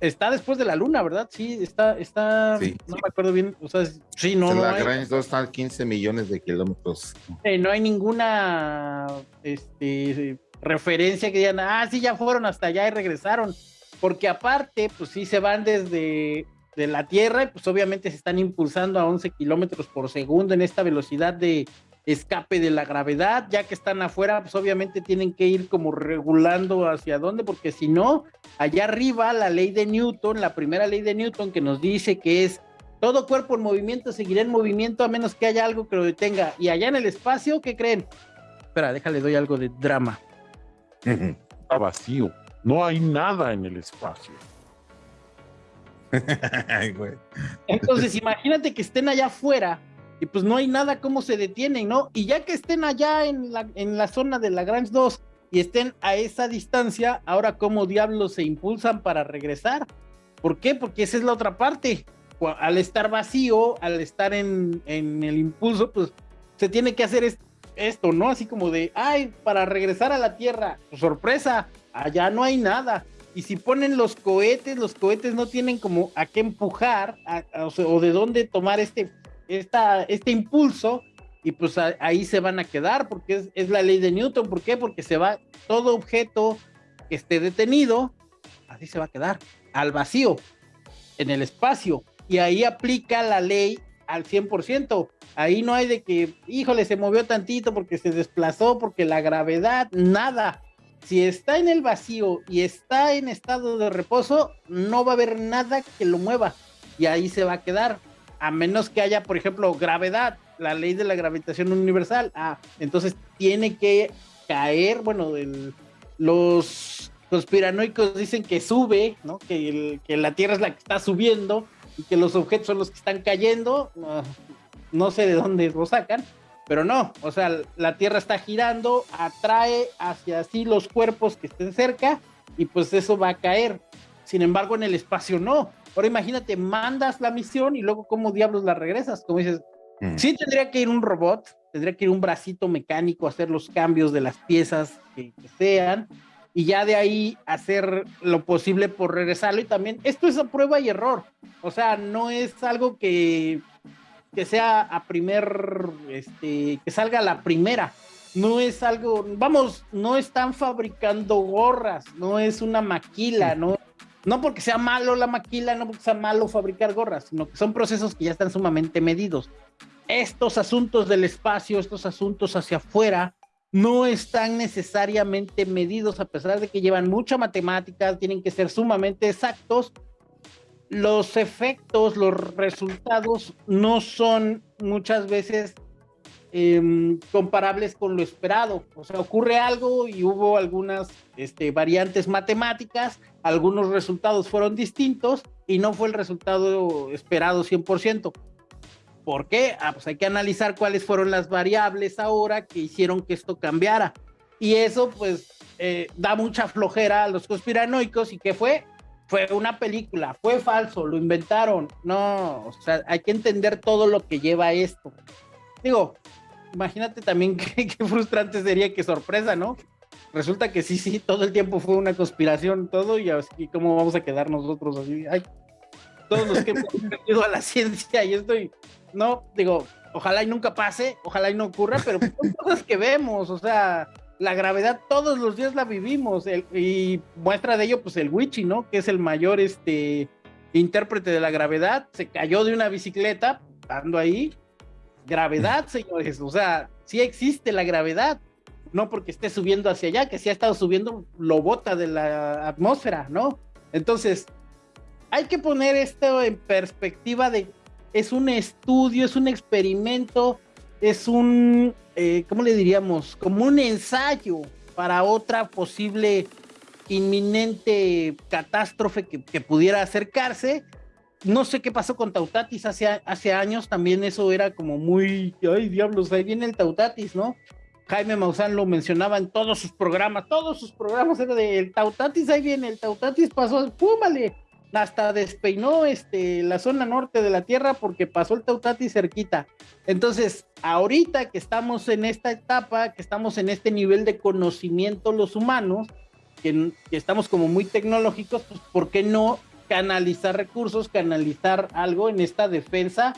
está después de la luna, ¿verdad? Sí, está, está, no me acuerdo bien, o sea, sí, no. La no 2 está a 15 millones de kilómetros. no hay ninguna este, referencia que digan, ah, sí, ya fueron hasta allá y regresaron, porque aparte, pues sí se van desde de la Tierra y pues obviamente se están impulsando a 11 kilómetros por segundo en esta velocidad de escape de la gravedad, ya que están afuera, pues obviamente tienen que ir como regulando hacia dónde, porque si no, allá arriba la ley de Newton, la primera ley de Newton que nos dice que es todo cuerpo en movimiento seguirá en movimiento a menos que haya algo que lo detenga. Y allá en el espacio, ¿qué creen? Espera, déjale, doy algo de drama. Está vacío, no hay nada en el espacio. Entonces, imagínate que estén allá afuera y pues no hay nada como se detienen, ¿no? Y ya que estén allá en la, en la zona de la Grange 2 y estén a esa distancia, ahora cómo diablos se impulsan para regresar. ¿Por qué? Porque esa es la otra parte. Al estar vacío, al estar en, en el impulso, pues se tiene que hacer esto, ¿no? Así como de, ay, para regresar a la Tierra, pues, sorpresa, allá no hay nada. Y si ponen los cohetes, los cohetes no tienen como a qué empujar o de dónde tomar este esta, este impulso y pues ahí se van a quedar porque es, la ley de Newton. ¿Por qué? Porque se va todo objeto que esté detenido, así se va a quedar, al vacío, en el espacio. Y ahí aplica la ley al 100%. Ahí no hay de que, híjole, se movió tantito porque se desplazó, porque la gravedad, nada. Si está en el vacío y está en estado de reposo, no va a haber nada que lo mueva. Y ahí se va a quedar a menos que haya, por ejemplo, gravedad, la ley de la gravitación universal, ah, entonces tiene que caer, bueno, los conspiranoicos dicen que sube, ¿no? Que, que, la Tierra es la que está subiendo y que los objetos son los que están cayendo. no sé de dónde lo sacan, pero no, o sea, la Tierra está girando, atrae hacia sí los cuerpos que estén cerca y pues eso va a caer. Sin embargo, en el espacio no. Ahora imagínate, mandas la misión y luego cómo diablos la regresas, como dices, mm. sí tendría que ir un robot, tendría que ir un bracito mecánico a hacer los cambios de las piezas que, sean y ya de ahí hacer lo posible por regresarlo y también esto es a prueba y error, o sea, no es algo que que sea a primer, este, que salga la primera. No es algo, vamos, no están fabricando gorras, no es una maquila, no, no porque sea malo la maquila, no porque sea malo fabricar gorras, sino que son procesos que ya están sumamente medidos. Estos asuntos del espacio, estos asuntos hacia afuera, no están necesariamente medidos, a pesar de que llevan mucha matemática, tienen que ser sumamente exactos, los efectos, los resultados no son muchas veces em, comparables con lo esperado. O sea, ocurre algo y hubo algunas este, variantes matemáticas, algunos resultados fueron distintos y no fue el resultado esperado 100%. ¿Por qué? Ah, pues hay que analizar cuáles fueron las variables ahora que hicieron que esto cambiara. Y eso pues eh, da mucha flojera a los conspiranoicos y ¿qué fue? fue una película, fue falso, lo inventaron. No, o sea, hay que entender todo lo que lleva esto. Digo, imagínate también qué, frustrante sería, qué sorpresa, ¿no? Resulta que sí, sí, todo el tiempo fue una conspiración, todo, y así, ¿cómo vamos a quedar nosotros así? Ay, todos los que hemos ido a la ciencia y estoy, no, digo, ojalá y nunca pase, ojalá y no ocurra, pero son cosas que vemos, o sea, la gravedad todos los días la vivimos y muestra de ello pues el Wichi, ¿no? Que es el mayor este intérprete de la gravedad, se cayó de una bicicleta, estando ahí, gravedad, señores, o sea, sí existe la gravedad, no porque esté subiendo hacia allá, que si ha estado subiendo, lo bota de la atmósfera, ¿no? Entonces, hay que poner esto en perspectiva de, es un estudio, es un experimento, es un, eh, ¿cómo le diríamos? Como un ensayo para otra posible inminente catástrofe que, pudiera acercarse. No sé qué pasó con Tautatis hace, años, también eso era como muy, ay diablos, ahí viene el Tautatis, ¿no? Jaime Maussan lo mencionaba en todos sus programas, todos sus programas era de el Tautatis, ahí viene, el Tautatis pasó, ¡púmale! Hasta despeinó este, la zona norte de la Tierra porque pasó el Tautati cerquita. Entonces, ahorita que estamos en esta etapa, que estamos en este nivel de conocimiento los humanos, que, estamos como muy tecnológicos, pues ¿por qué no canalizar recursos, canalizar algo en esta defensa?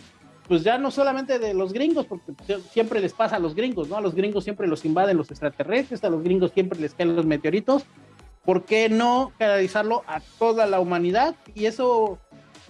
Pues ya no solamente de los gringos, porque siempre les pasa a los gringos, ¿no? A los gringos siempre los invaden los extraterrestres, a los gringos siempre les caen los meteoritos, ¿por qué no canalizarlo a toda la humanidad? Y eso,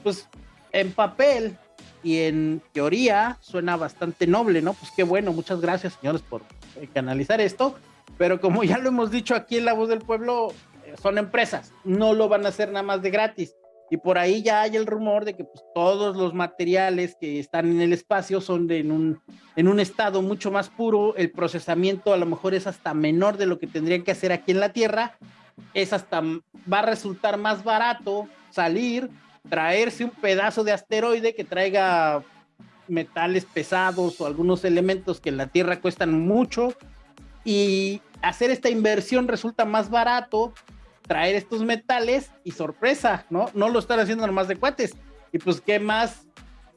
pues, en papel y en teoría suena bastante noble, ¿no? Pues qué bueno, muchas gracias, señores, por eh, canalizar esto. Pero como ya lo hemos dicho aquí en La Voz del Pueblo, eh, son empresas, no lo van a hacer nada más de gratis. Y por ahí ya hay el rumor de que pues, todos los materiales que están en el espacio son de en, un, en un estado mucho más puro, el procesamiento a lo mejor es hasta menor de lo que tendrían que hacer aquí en la Tierra, es hasta, va a resultar más barato salir, traerse un pedazo de asteroide que traiga metales pesados o algunos elementos que en la Tierra cuestan mucho y hacer esta inversión resulta más barato, traer estos metales y sorpresa, ¿no? No lo están haciendo nomás de cuates. Y pues qué más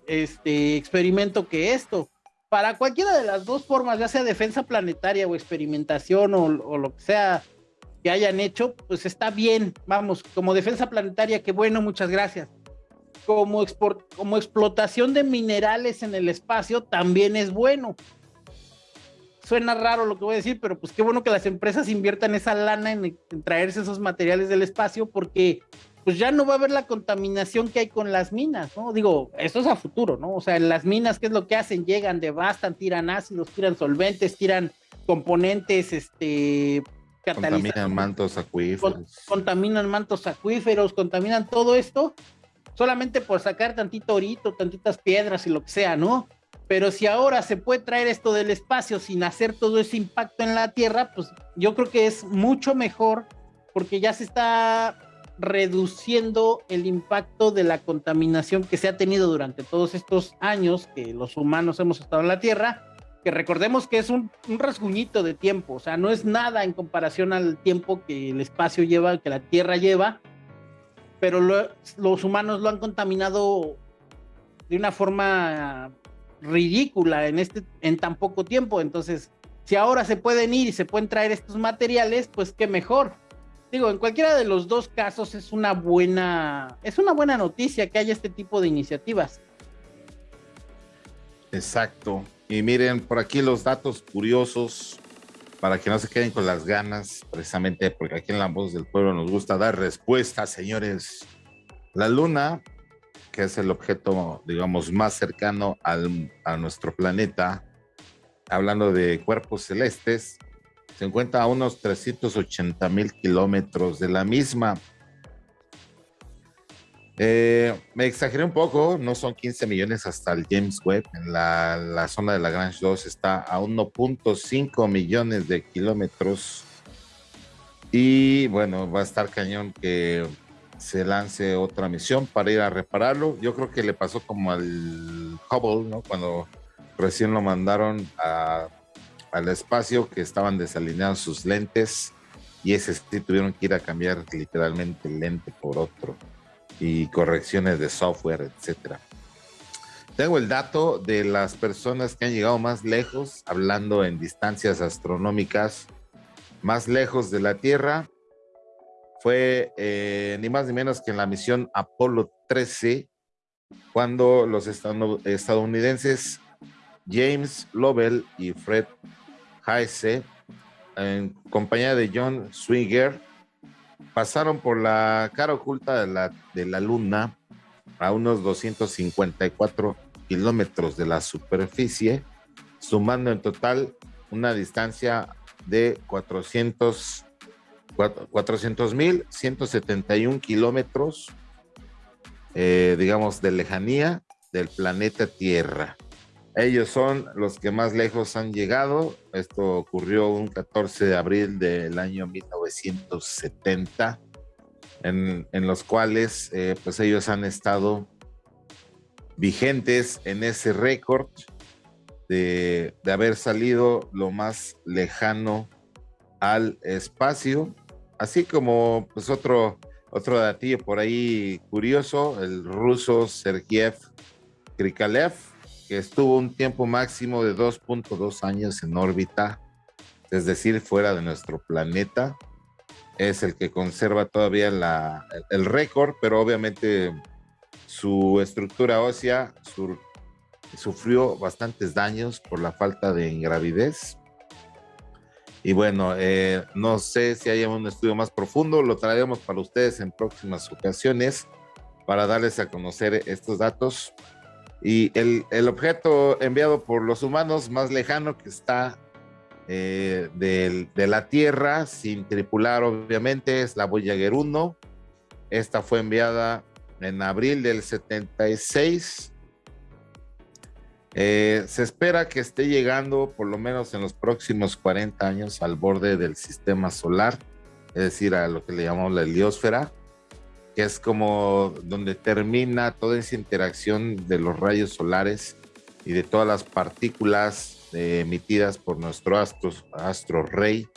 este experimento que esto. Para cualquiera de las dos formas, ya sea defensa planetaria o experimentación o, o lo que sea que hayan hecho, pues está bien, vamos, como defensa planetaria, que bueno, muchas gracias. Como, como explotación de minerales en el espacio, también es bueno. Suena raro lo que voy a decir, pero pues qué bueno que las empresas inviertan esa lana en, en traerse esos materiales del espacio, porque pues ya no va a haber la contaminación que hay con las minas, ¿no? Digo, eso es a futuro, ¿no? O sea, en las minas, ¿qué es lo que hacen? Llegan, devastan, tiran ácidos, tiran solventes, tiran componentes, este, Contaminan mantos acuíferos. contaminan mantos acuíferos, contaminan todo esto solamente por sacar tantito orito, tantitas piedras y lo que sea, ¿no? Pero si ahora se puede traer esto del espacio sin hacer todo ese impacto en la Tierra, pues yo creo que es mucho mejor porque ya se está reduciendo el impacto de la contaminación que se ha tenido durante todos estos años que los humanos hemos estado en la Tierra, que recordemos que es un, rasguñito de tiempo, o sea, no es nada en comparación al tiempo que el espacio lleva, que la Tierra lleva, pero los humanos lo han contaminado de una forma ridícula en, este, en tan poco tiempo, entonces si ahora se pueden ir y se pueden traer estos materiales, pues qué mejor. Digo, en cualquiera de los dos casos es una buena, es una buena noticia que haya este tipo de iniciativas. Exacto. Y miren por aquí los datos curiosos para que no se queden con las ganas, precisamente porque aquí en La Voz del Pueblo nos gusta dar respuestas, señores. La luna, que es el objeto, digamos, más cercano a nuestro planeta, hablando de cuerpos celestes, se encuentra a unos 380 mil kilómetros de la misma. Eh, me exageré un poco, no son 15 millones hasta el James Webb. En la, zona de Lagrange 2 está a 1.5 millones de kilómetros. Y bueno, va a estar cañón que se lance otra misión para ir a repararlo. Yo creo que le pasó como al Hubble, ¿no? Cuando recién lo mandaron al espacio que estaban desalineando sus lentes y ese sí tuvieron que ir a cambiar literalmente el lente por otro y correcciones de software, etcétera. Tengo el dato de las personas que han llegado más lejos, hablando en distancias astronómicas, más lejos de la Tierra. Fue eh, ni más ni menos que en la misión Apolo 13, cuando los estadounidenses James Lovell y Fred Heise, en compañía de John Swinger, pasaron por la cara oculta de la, de la Luna a unos 254 kilómetros de la superficie, sumando en total una distancia de 400 mil 171 kilómetros, eh, digamos, de lejanía del planeta Tierra. Ellos son los que más lejos han llegado. Esto ocurrió un 14 de abril del año 1970, en, los cuales eh, pues ellos han estado vigentes en ese récord de, de, haber salido lo más lejano al espacio, así como pues otro, otro datillo por ahí curioso, el ruso Sergiev Krikalev, que estuvo un tiempo máximo de 2.2 años en órbita, es decir, fuera de nuestro planeta. Es el que conserva todavía el récord, pero obviamente su estructura ósea sufrió bastantes daños por la falta de ingravidez. Y bueno, eh, no sé si hay un estudio más profundo, lo traeremos para ustedes en próximas ocasiones para darles a conocer estos datos. Y el, objeto enviado por los humanos más lejano que está eh, de la Tierra, sin tripular obviamente, es la Voyager 1. Esta fue enviada en abril del 76. Eh, se espera que esté llegando por lo menos en los próximos 40 años al borde del sistema solar, es decir, a lo que le llamamos la heliosfera que es como donde termina toda esa interacción de los rayos solares y de todas las partículas eh, emitidas por nuestro astro, astro rey,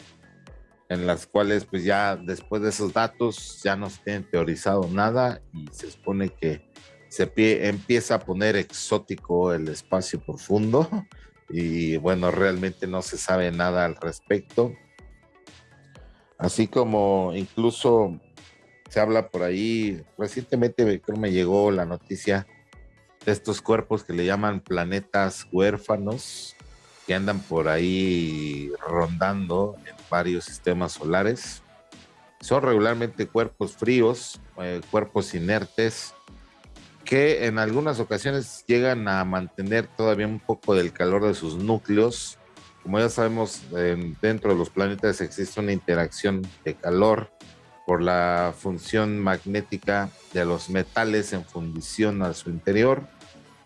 en las cuales pues ya después de esos datos ya no se tiene teorizado nada y se supone que se empieza a poner exótico el espacio profundo y bueno, realmente no se sabe nada al respecto. Así como incluso se habla por ahí, recientemente creo me llegó la noticia de estos cuerpos que le llaman planetas huérfanos, que andan por ahí rondando en varios sistemas solares. Son regularmente cuerpos fríos, eh, cuerpos inertes, que en algunas ocasiones llegan a mantener todavía un poco del calor de sus núcleos. Como ya sabemos, dentro de los planetas existe una interacción de calor por la función magnética de los metales en fundición a su interior.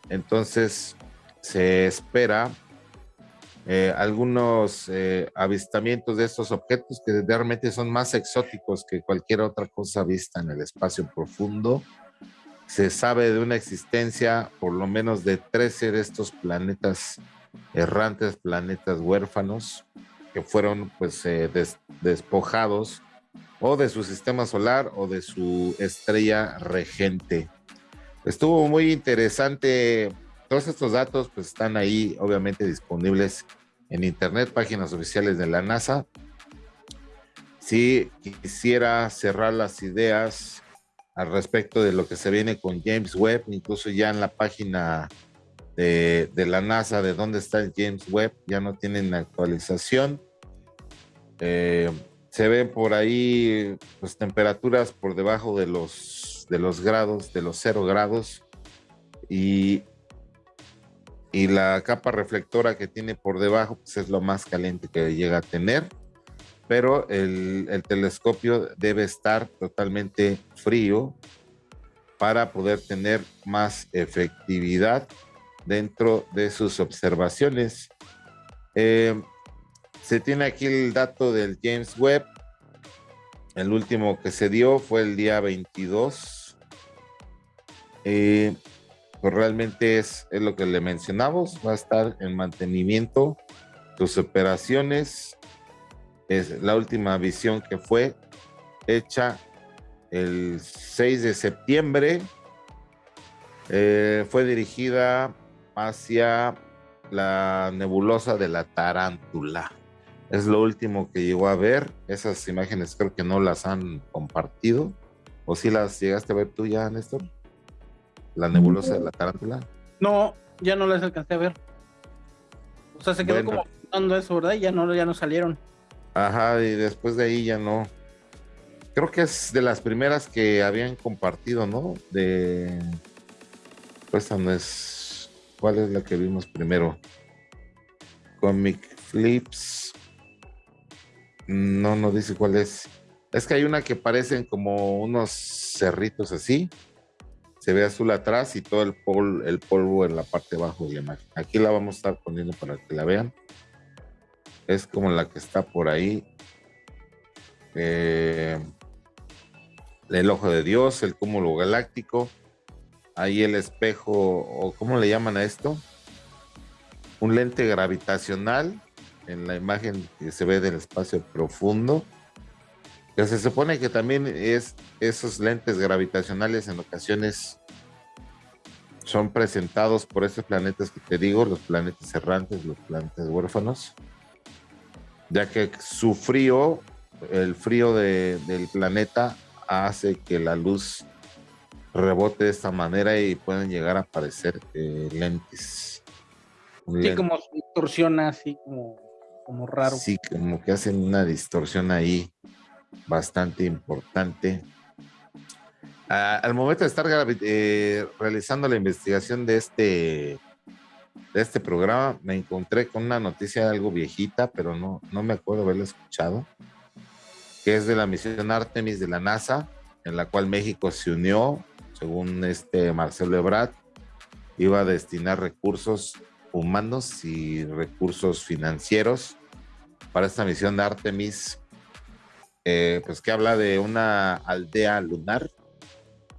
Entonces se espera eh, algunos eh, avistamientos de estos objetos que realmente son más exóticos que cualquier otra cosa vista en el espacio profundo. Se sabe de una existencia por lo menos de 13 de estos planetas errantes, planetas huérfanos, que fueron pues eh, despojados o de su sistema solar o de su estrella regente. Estuvo muy interesante. Todos estos datos pues están ahí obviamente disponibles en internet, páginas oficiales de la NASA. Si quisiera cerrar las ideas al respecto de lo que se viene con James Webb, incluso ya en la página de, la NASA de dónde está el James Webb, ya no tienen actualización. Eh, se ven por ahí pues, temperaturas por debajo de los, de los grados, de los cero grados, y, y la capa reflectora que tiene por debajo pues, es lo más caliente que llega a tener, pero el, el telescopio debe estar totalmente frío para poder tener más efectividad dentro de sus observaciones. Eh, se tiene aquí el dato del James Webb. El último que se dio fue el día 22. Eh, pues realmente es, es, lo que le mencionamos. Va a estar en mantenimiento. Sus operaciones. Es la última visión que fue hecha el 6 de septiembre. Eh, fue dirigida hacia la nebulosa de la tarántula. Es lo último que llegó a ver. Esas imágenes creo que no las han compartido. ¿O si las llegaste a ver tú ya, Néstor? La nebulosa de la tarántula. No, ya no las alcancé a ver. O sea, se quedó como dando eso, ¿verdad? Y ya no, ya no salieron. Ajá, y después de ahí ya no. Creo que es de las primeras que habían compartido, ¿no? De. Pues no es. ¿Cuál es la que vimos primero? Comic Flips. No, no dice cuál es. Es que hay una que parecen como unos cerritos así. Se ve azul atrás y todo el, el polvo en la parte de abajo de la imagen. Aquí la vamos a estar poniendo para que la vean. Es como la que está por ahí. Eh, el ojo de Dios, el cúmulo galáctico. Ahí el espejo, o ¿cómo le llaman a esto? Un lente gravitacional en la imagen que se ve del espacio profundo, que se supone que también es esos lentes gravitacionales en ocasiones son presentados por esos planetas que te digo, los planetas errantes, los planetas huérfanos, ya que su frío, el frío del planeta hace que la luz rebote de esta manera y pueden llegar a aparecer eh, lentes. Sí, como distorsiona así como como raro. Sí, como que hacen una distorsión ahí bastante importante. Al momento de estar eh, realizando la investigación de este, de este programa, me encontré con una noticia algo viejita, pero no, no me acuerdo haberla escuchado, que es de la misión Artemis de la NASA, en la cual México se unió, según este Marcelo Ebrard, iba a destinar recursos humanos y recursos financieros para esta misión de Artemis, eh, pues que habla de una aldea lunar,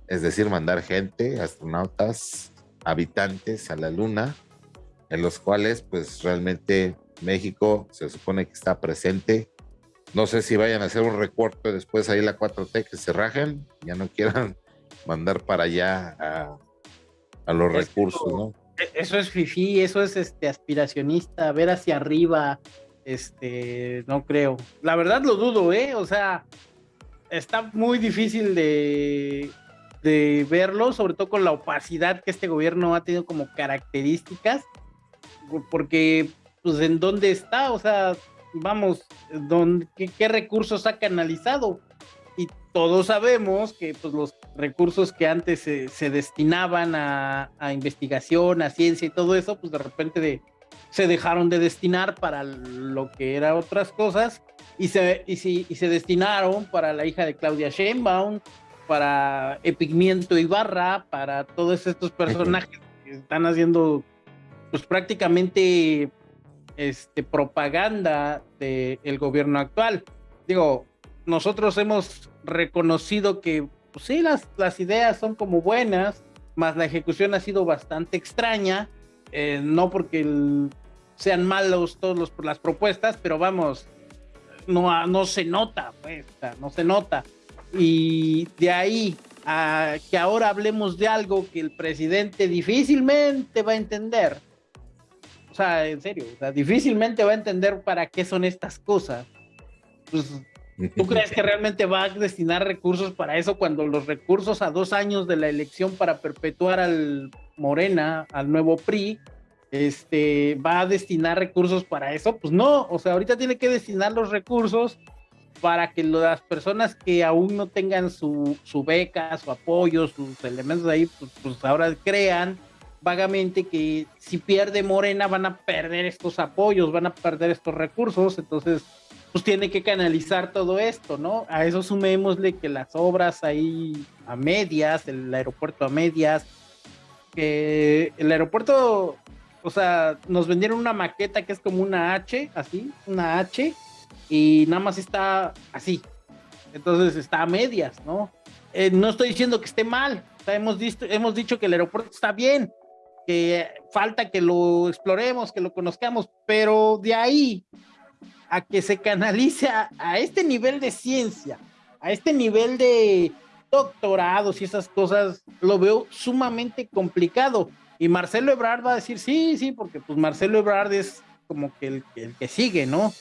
es decir, mandar gente, astronautas, habitantes a la luna, en los cuales pues realmente México se supone que está presente. No sé si vayan a hacer un recorte después ahí la 4T que se rajen, ya no quieran mandar para allá a, a los recursos, ¿no? E, eso es fifi, eso es este aspiracionista, ver hacia arriba, este, no creo. La verdad lo dudo, ¿eh? O sea, está muy difícil de, de verlo, sobre todo con la opacidad que este gobierno ha tenido como características, porque, pues, ¿en dónde está? O sea, vamos, qué, recursos ha canalizado? Y todos sabemos que pues, los recursos que antes se, destinaban a, a, investigación, a ciencia y todo eso, pues de repente de, se dejaron de destinar para lo que eran otras cosas y se, y, se destinaron para la hija de Claudia Sheinbaum, para Epigmiento Ibarra, para todos estos personajes que están haciendo pues prácticamente este, propaganda del gobierno actual. Digo, nosotros hemos reconocido que pues sí, las, las ideas son como buenas, más la ejecución ha sido bastante extraña, eh, no porque sean malos todas las propuestas, pero vamos, no, no se nota, pues, no se nota. Y de ahí a que ahora hablemos de algo que el presidente difícilmente va a entender. O sea, en serio, o sea, difícilmente va a entender para qué son estas cosas. Pues, ¿Tú crees que realmente va a destinar recursos para eso cuando los recursos a dos años de la elección para perpetuar al Morena, al nuevo PRI, este, va a destinar recursos para eso? Pues no, o sea, ahorita tiene que destinar los recursos para que las personas que aún no tengan su, su beca, su apoyo, sus elementos ahí, pues, pues, ahora crean vagamente que si pierde Morena van a perder estos apoyos, van a perder estos recursos, entonces pues tiene que canalizar todo esto, ¿no? A eso sumémosle que las obras ahí a medias, el aeropuerto a medias, que el aeropuerto, o sea, nos vendieron una maqueta que es como una H, así, una H, y nada más está así. Entonces está a medias, ¿no? Eh, no estoy diciendo que esté mal, hemos, dicho que el aeropuerto está bien, que falta que lo exploremos, que lo conozcamos, pero de ahí a que se canalice a este nivel de ciencia, a este nivel de doctorados y esas cosas, lo veo sumamente complicado. Y Marcelo Ebrard va a decir, sí, sí, porque pues Marcelo Ebrard es como que el, el que sigue, ¿no?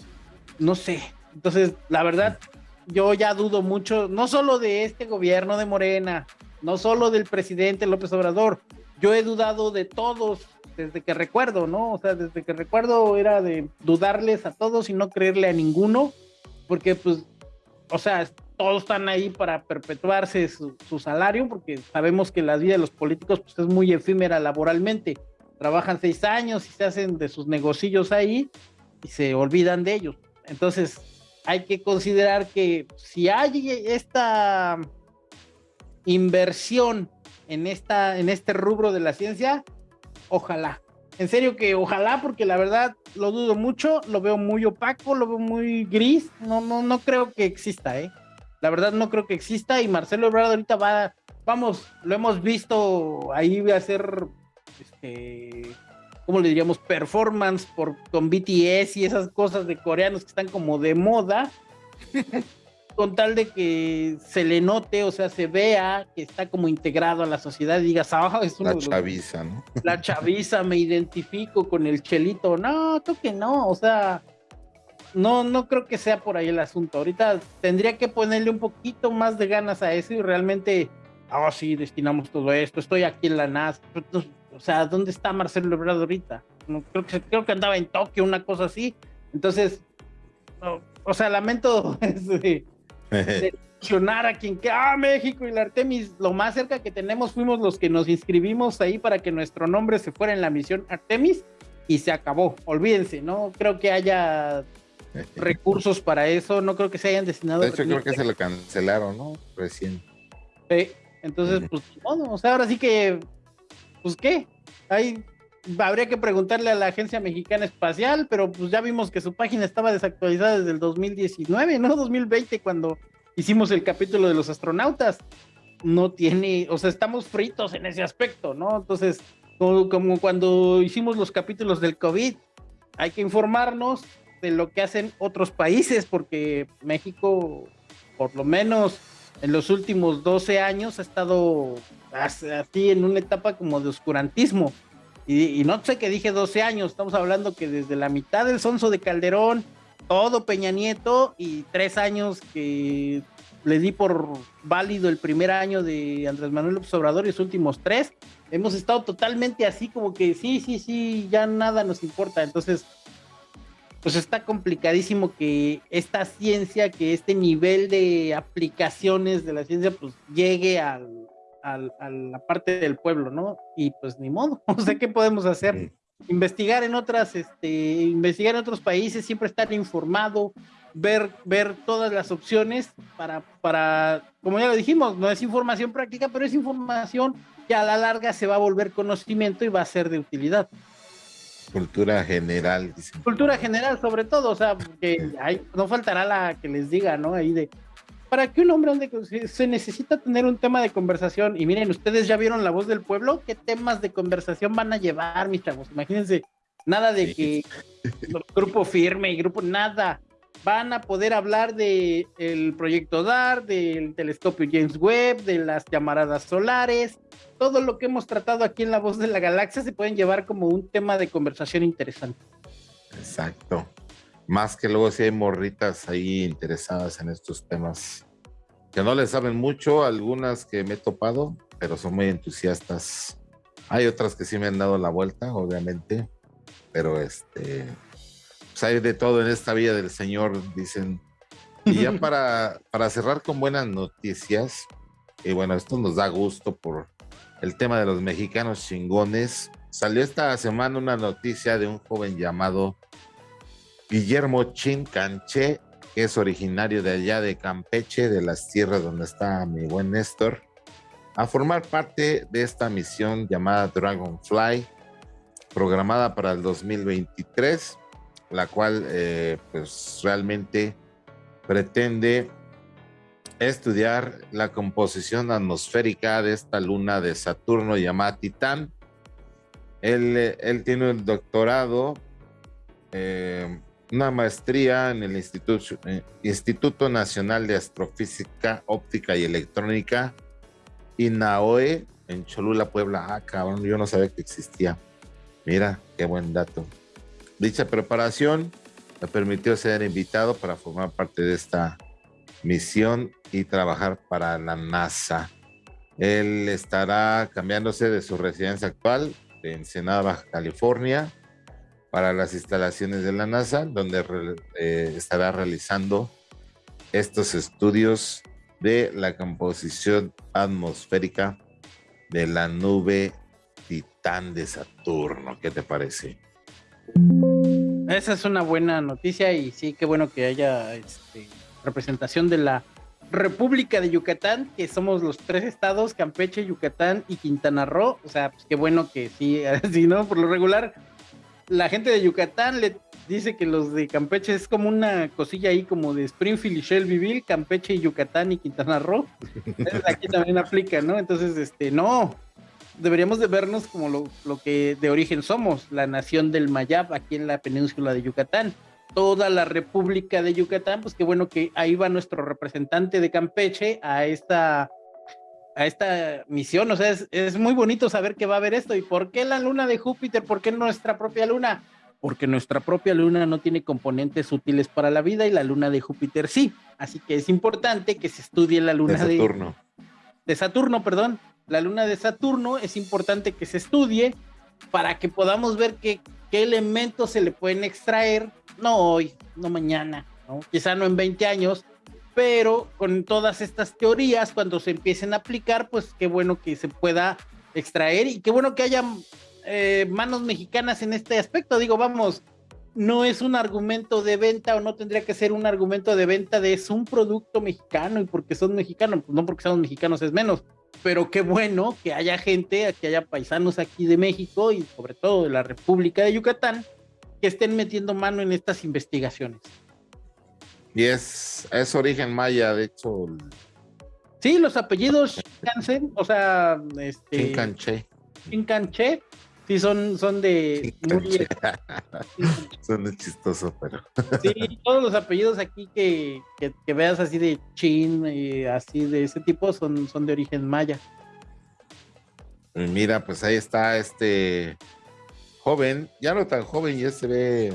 no sé. Entonces, la verdad, yo ya dudo mucho, no solo de este gobierno de Morena, no solo del presidente López Obrador, yo he dudado de todos desde que recuerdo, ¿no? O sea, desde que recuerdo era de dudarles a todos y no creerle a ninguno, porque pues, o sea, todos están ahí para perpetuarse su, salario, porque sabemos que la vida de los políticos pues, es muy efímera laboralmente. Trabajan seis años y se hacen de sus negocios ahí y se olvidan de ellos. Entonces, hay que considerar que si hay esta inversión en, esta, en este rubro de la ciencia, ojalá. En serio que ojalá, porque la verdad lo dudo mucho, lo veo muy opaco, lo veo muy gris, no, no, no creo que exista, ¿eh? La verdad no creo que exista y Marcelo Ebrard ahorita va, vamos, lo hemos visto ahí a hacer, este, ¿cómo le diríamos? Performance por, con BTS y esas cosas de coreanos que están como de moda, con tal de que se le note, o sea, se vea que está como integrado a la sociedad y digas, ah, es una... La chaviza, ¿no? La chaviza, me identifico con el chelito. No, tú que no, o sea, no, no creo que sea por ahí el asunto. Ahorita tendría que ponerle un poquito más de ganas a eso y realmente, ah, sí, destinamos todo esto, estoy aquí en la NASA. O sea, ¿dónde está Marcelo Ebrard ahorita? No, creo, que, creo que andaba en Tokio, una cosa así. Entonces, o sea, lamento de, a quien que, ah, México y la Artemis, lo más cerca que tenemos fuimos los que nos inscribimos ahí para que nuestro nombre se fuera en la misión Artemis y se acabó. Olvídense, no creo que haya recursos para eso, no creo que se hayan destinado. De hecho, creo que se lo cancelaron, ¿no? Recién. Sí, entonces, pues, bueno, o sea, ahora sí que pues qué, ahí habría que preguntarle a la Agencia Mexicana Espacial, pero pues ya vimos que su página estaba desactualizada desde el 2019, ¿no? 2020, cuando hicimos el capítulo de los astronautas. No tiene, o sea, estamos fritos en ese aspecto, ¿no? Entonces, como, como cuando hicimos los capítulos del COVID, hay que informarnos de lo que hacen otros países, porque México, por lo menos en los últimos 12 años, ha estado así en una etapa como de oscurantismo. Y, no sé qué dije 12 años, estamos hablando que desde la mitad del sonso de Calderón, todo Peña Nieto y tres años que le di por válido el primer año de Andrés Manuel López Obrador y los últimos tres, hemos estado totalmente así como que sí, sí, sí, ya nada nos importa. Entonces, pues está complicadísimo que esta ciencia, que este nivel de aplicaciones de la ciencia, pues llegue al, a la parte del pueblo, ¿no? Y pues ni modo, o sea, ¿qué podemos hacer? Investigar en otras, este, investigar en otros países, siempre estar informado, ver, ver todas las opciones para, para, como ya lo dijimos, no es información práctica, pero es información que a la larga se va a volver conocimiento y va a ser de utilidad. Cultura general. Cultura general, sobre todo, o sea, que hay, no faltará la que les diga, ¿no? Ahí de, para que un hombre ande, se necesita tener un tema de conversación. Y miren, ustedes ya vieron la voz del pueblo, ¿qué temas de conversación van a llevar, mis chavos? Imagínense, nada de que grupo firme y grupo, nada. Van a poder hablar del el proyecto DAR, del telescopio James Webb, de las llamaradas solares, todo lo que hemos tratado aquí en La Voz de la Galaxia se pueden llevar como un tema de conversación interesante. Exacto. Más que luego si hay morritas ahí interesadas en estos temas que no le saben mucho, algunas que me he topado, pero son muy entusiastas. Hay otras que sí me han dado la vuelta, obviamente, pero este, pues hay de todo en esta vida del Señor, dicen. Y ya para, para cerrar con buenas noticias, y bueno, esto nos da gusto por el tema de los mexicanos chingones. Salió esta semana una noticia de un joven llamado Guillermo Chincanche, que es originario de allá de Campeche, de las tierras donde está mi buen Néstor, a formar parte de esta misión llamada Dragonfly, programada para el 2023, la cual eh, pues realmente pretende estudiar la composición atmosférica de esta luna de Saturno llamada Titán. Él, él tiene un doctorado, eh, una maestría en el Instituto, eh, Instituto Nacional de Astrofísica, Óptica y Electrónica, INAOE, en Cholula, Puebla. Ah, cabrón, yo no sabía que existía. Mira, qué buen dato. Dicha preparación le permitió ser invitado para formar parte de esta misión y trabajar para la NASA. Él estará cambiándose de su residencia actual de Ensenada, Baja California, para las instalaciones de la NASA, donde eh, estará realizando estos estudios de la composición atmosférica de la nube Titán de Saturno. ¿Qué te parece? Esa es una buena noticia y sí, qué bueno que haya este, representación de la República de Yucatán, que somos los tres estados, Campeche, Yucatán y Quintana Roo. O sea, pues qué bueno que sí, así, ¿no? Por lo regular, la gente de Yucatán le dice que los de Campeche es como una cosilla ahí como de Springfield y Shelbyville, Campeche y Yucatán y Quintana Roo. aquí también aplica, ¿no? Entonces, este, no, deberíamos de vernos como lo, lo, que de origen somos, la nación del Mayab aquí en la península de Yucatán toda la República de Yucatán, pues qué bueno que ahí va nuestro representante de Campeche a esta, a esta misión. O sea, es, muy bonito saber que va a haber esto. ¿Y por qué la luna de Júpiter? ¿Por qué nuestra propia luna? Porque nuestra propia luna no tiene componentes útiles para la vida y la luna de Júpiter sí. Así que es importante que se estudie la luna de Saturno. De, Saturno, perdón. La luna de Saturno es importante que se estudie para que podamos ver qué, qué elementos se le pueden extraer no hoy, no mañana, ¿no? quizá no en 20 años, pero con todas estas teorías, cuando se empiecen a aplicar, pues qué bueno que se pueda extraer y qué bueno que haya eh, manos mexicanas en este aspecto. Digo, vamos, no es un argumento de venta o no tendría que ser un argumento de venta de es un producto mexicano y porque son mexicanos, pues no porque somos mexicanos es menos, pero qué bueno que haya gente, que haya paisanos aquí de México y sobre todo de la República de Yucatán que estén metiendo mano en estas investigaciones. Y es, es origen maya, de hecho. Sí, los apellidos Shinkansen, o sea, este. Shinkanche. Shinkanche, sí, son, son de. son de chistoso, pero. sí, todos los apellidos aquí que, que, veas así de Chin, y así de ese tipo, son, son de origen maya. Mira, pues ahí está este joven, ya no tan joven, ya se ve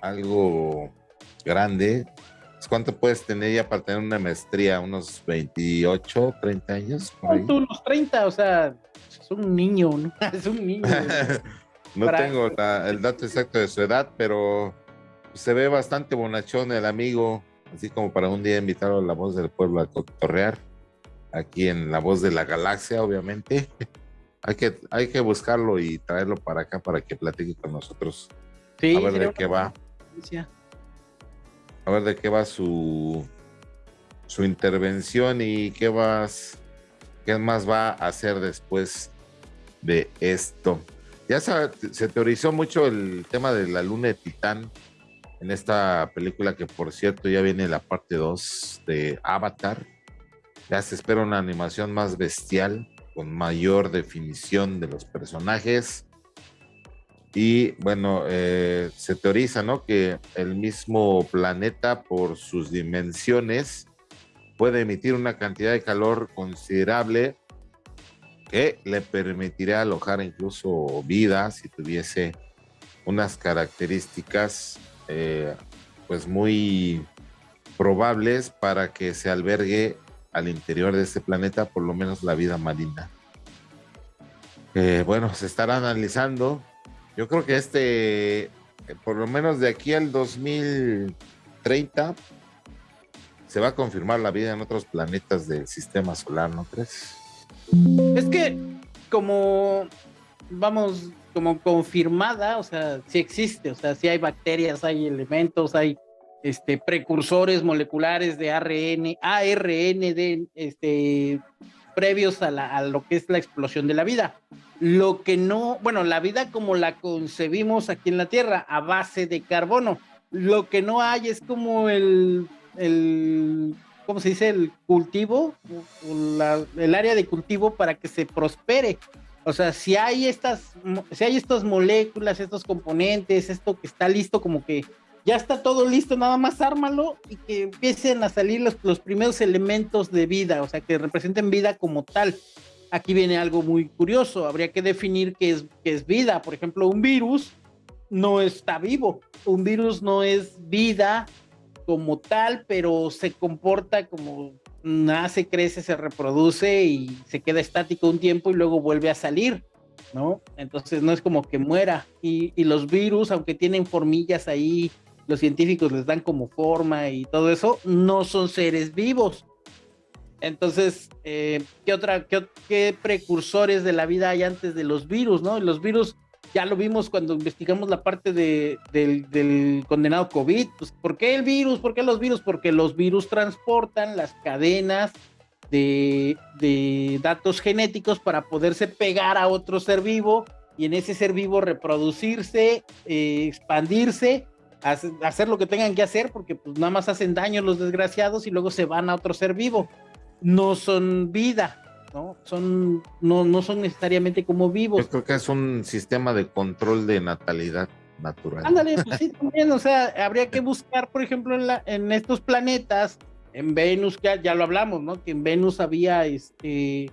algo grande. ¿Cuánto puedes tener ya para tener una maestría? ¿Unos 28, 30 años? unos 30, o sea, es un niño, ¿no? es un niño. no tengo el dato exacto de su edad, pero se ve bastante bonachón el amigo, así como para un día invitarlo a la voz del pueblo a cotorrear, aquí en la voz de la galaxia, obviamente. hay que, hay que buscarlo y traerlo para acá para que platique con nosotros. a ver de qué va. A ver de qué va su, su intervención y qué vas, qué más va a hacer después de esto. Ya se, teorizó mucho el tema de la luna de Titán en esta película que por cierto ya viene la parte 2 de Avatar. Ya se espera una animación más bestial, con mayor definición de los personajes. Y bueno, eh, se teoriza, ¿no? Que el mismo planeta, por sus dimensiones, puede emitir una cantidad de calor considerable que le permitiría alojar incluso vida si tuviese unas características eh, pues muy probables para que se albergue al interior de este planeta por lo menos la vida marina. Eh, bueno, se estará analizando. Yo creo que este, por lo menos de aquí al 2030, se va a confirmar la vida en otros planetas del sistema solar, ¿no crees? Es que como, vamos, como confirmada, o sea, sí existe, o sea, sí hay bacterias, hay elementos, hay este, precursores moleculares de ARN, ARN de, este, previos a, a lo que es la explosión de la vida. Lo que no, bueno, la vida como la concebimos aquí en la Tierra, a base de carbono. Lo que no hay es como el el, ¿cómo se dice? El cultivo, el área de cultivo para que se prospere. O sea, si hay estas, si hay estas moléculas, estos componentes, esto que está listo, como que ya está todo listo, nada más ármalo y que empiecen a salir los, los primeros elementos de vida, o sea, que representen vida como tal. Aquí viene algo muy curioso, habría que definir qué es, qué es vida. Por ejemplo, un virus no está vivo, un virus no es vida como tal, pero se comporta como nace, crece, se reproduce y se queda estático un tiempo y luego vuelve a salir, ¿no? Entonces no es como que muera. Y, los virus, aunque tienen formillas ahí, los científicos les dan como forma y todo eso, no son seres vivos. Entonces, eh, ¿qué otra, qué, qué, precursores de la vida hay antes de los virus, no? Los virus ya lo vimos cuando investigamos la parte de, del, condenado COVID. Pues, ¿Por qué el virus? ¿Por qué los virus? Porque los virus transportan las cadenas de, datos genéticos para poderse pegar a otro ser vivo y en ese ser vivo reproducirse, eh, expandirse, hacer, lo que tengan que hacer, porque pues nada más hacen daño los desgraciados y luego se van a otro ser vivo. No son vida, ¿no? Son, no, no son necesariamente como vivos. Yo creo que es un sistema de control de natalidad natural. Ándale, pues sí, también, o sea, habría que buscar, por ejemplo, en, la, en estos planetas, en Venus, que ya lo hablamos, ¿no? Que en Venus había este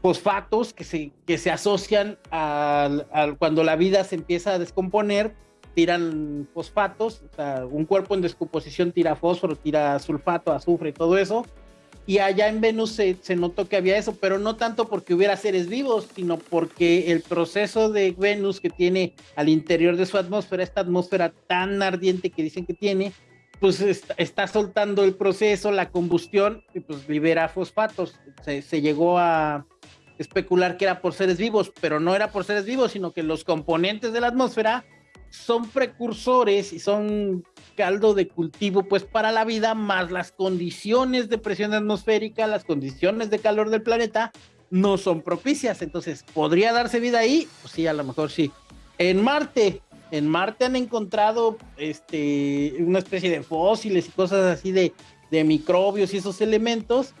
fosfatos que se, que se asocian al, al, cuando la vida se empieza a descomponer, tiran fosfatos, o sea, un cuerpo en descomposición tira fósforo, tira sulfato, azufre, todo eso, y allá en Venus se, notó que había eso, pero no tanto porque hubiera seres vivos, sino porque el proceso de Venus que tiene al interior de su atmósfera, esta atmósfera tan ardiente que dicen que tiene, pues está, soltando el proceso, la combustión, y pues libera fosfatos. Se, se llegó a especular que era por seres vivos, pero no era por seres vivos, sino que los componentes de la atmósfera son precursores y son caldo de cultivo pues para la vida, más las condiciones de presión atmosférica, las condiciones de calor del planeta no son propicias. Entonces, ¿podría darse vida ahí? Pues sí, a lo mejor sí. En Marte, en Marte han encontrado este, una especie de fósiles y cosas así de, de microbios y esos elementos,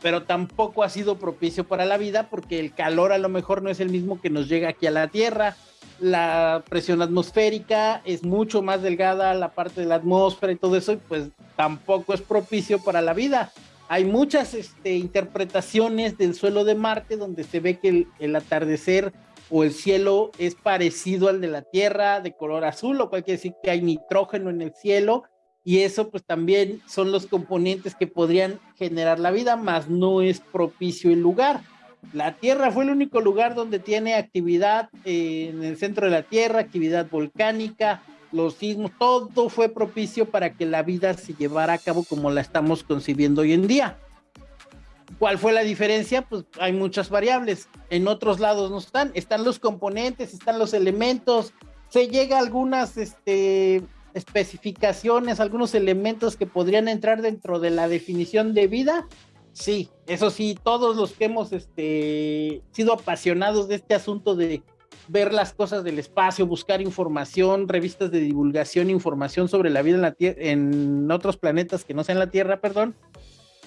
pero tampoco ha sido propicio para la vida porque el calor a lo mejor no es el mismo que nos llega aquí a la Tierra la presión atmosférica es mucho más delgada, la parte de la atmósfera y todo eso, y pues tampoco es propicio para la vida. Hay muchas este, interpretaciones del suelo de Marte donde se ve que el, atardecer o el cielo es parecido al de la Tierra, de color azul, lo cual quiere decir que hay nitrógeno en el cielo, y eso pues también son los componentes que podrían generar la vida, más no es propicio el lugar. La Tierra fue el único lugar donde tiene actividad eh, en el centro de la Tierra, actividad volcánica, los sismos, todo fue propicio para que la vida se llevara a cabo como la estamos concibiendo hoy en día. ¿Cuál fue la diferencia? Pues hay muchas variables. En otros lados no están. Están los componentes, están los elementos. Se llega a algunas este, especificaciones, algunos elementos que podrían entrar dentro de la definición de vida, Sí, eso sí, todos los que hemos este, sido apasionados de este asunto de ver las cosas del espacio, buscar información, revistas de divulgación, información sobre la vida en, otros planetas que no sean la Tierra, perdón,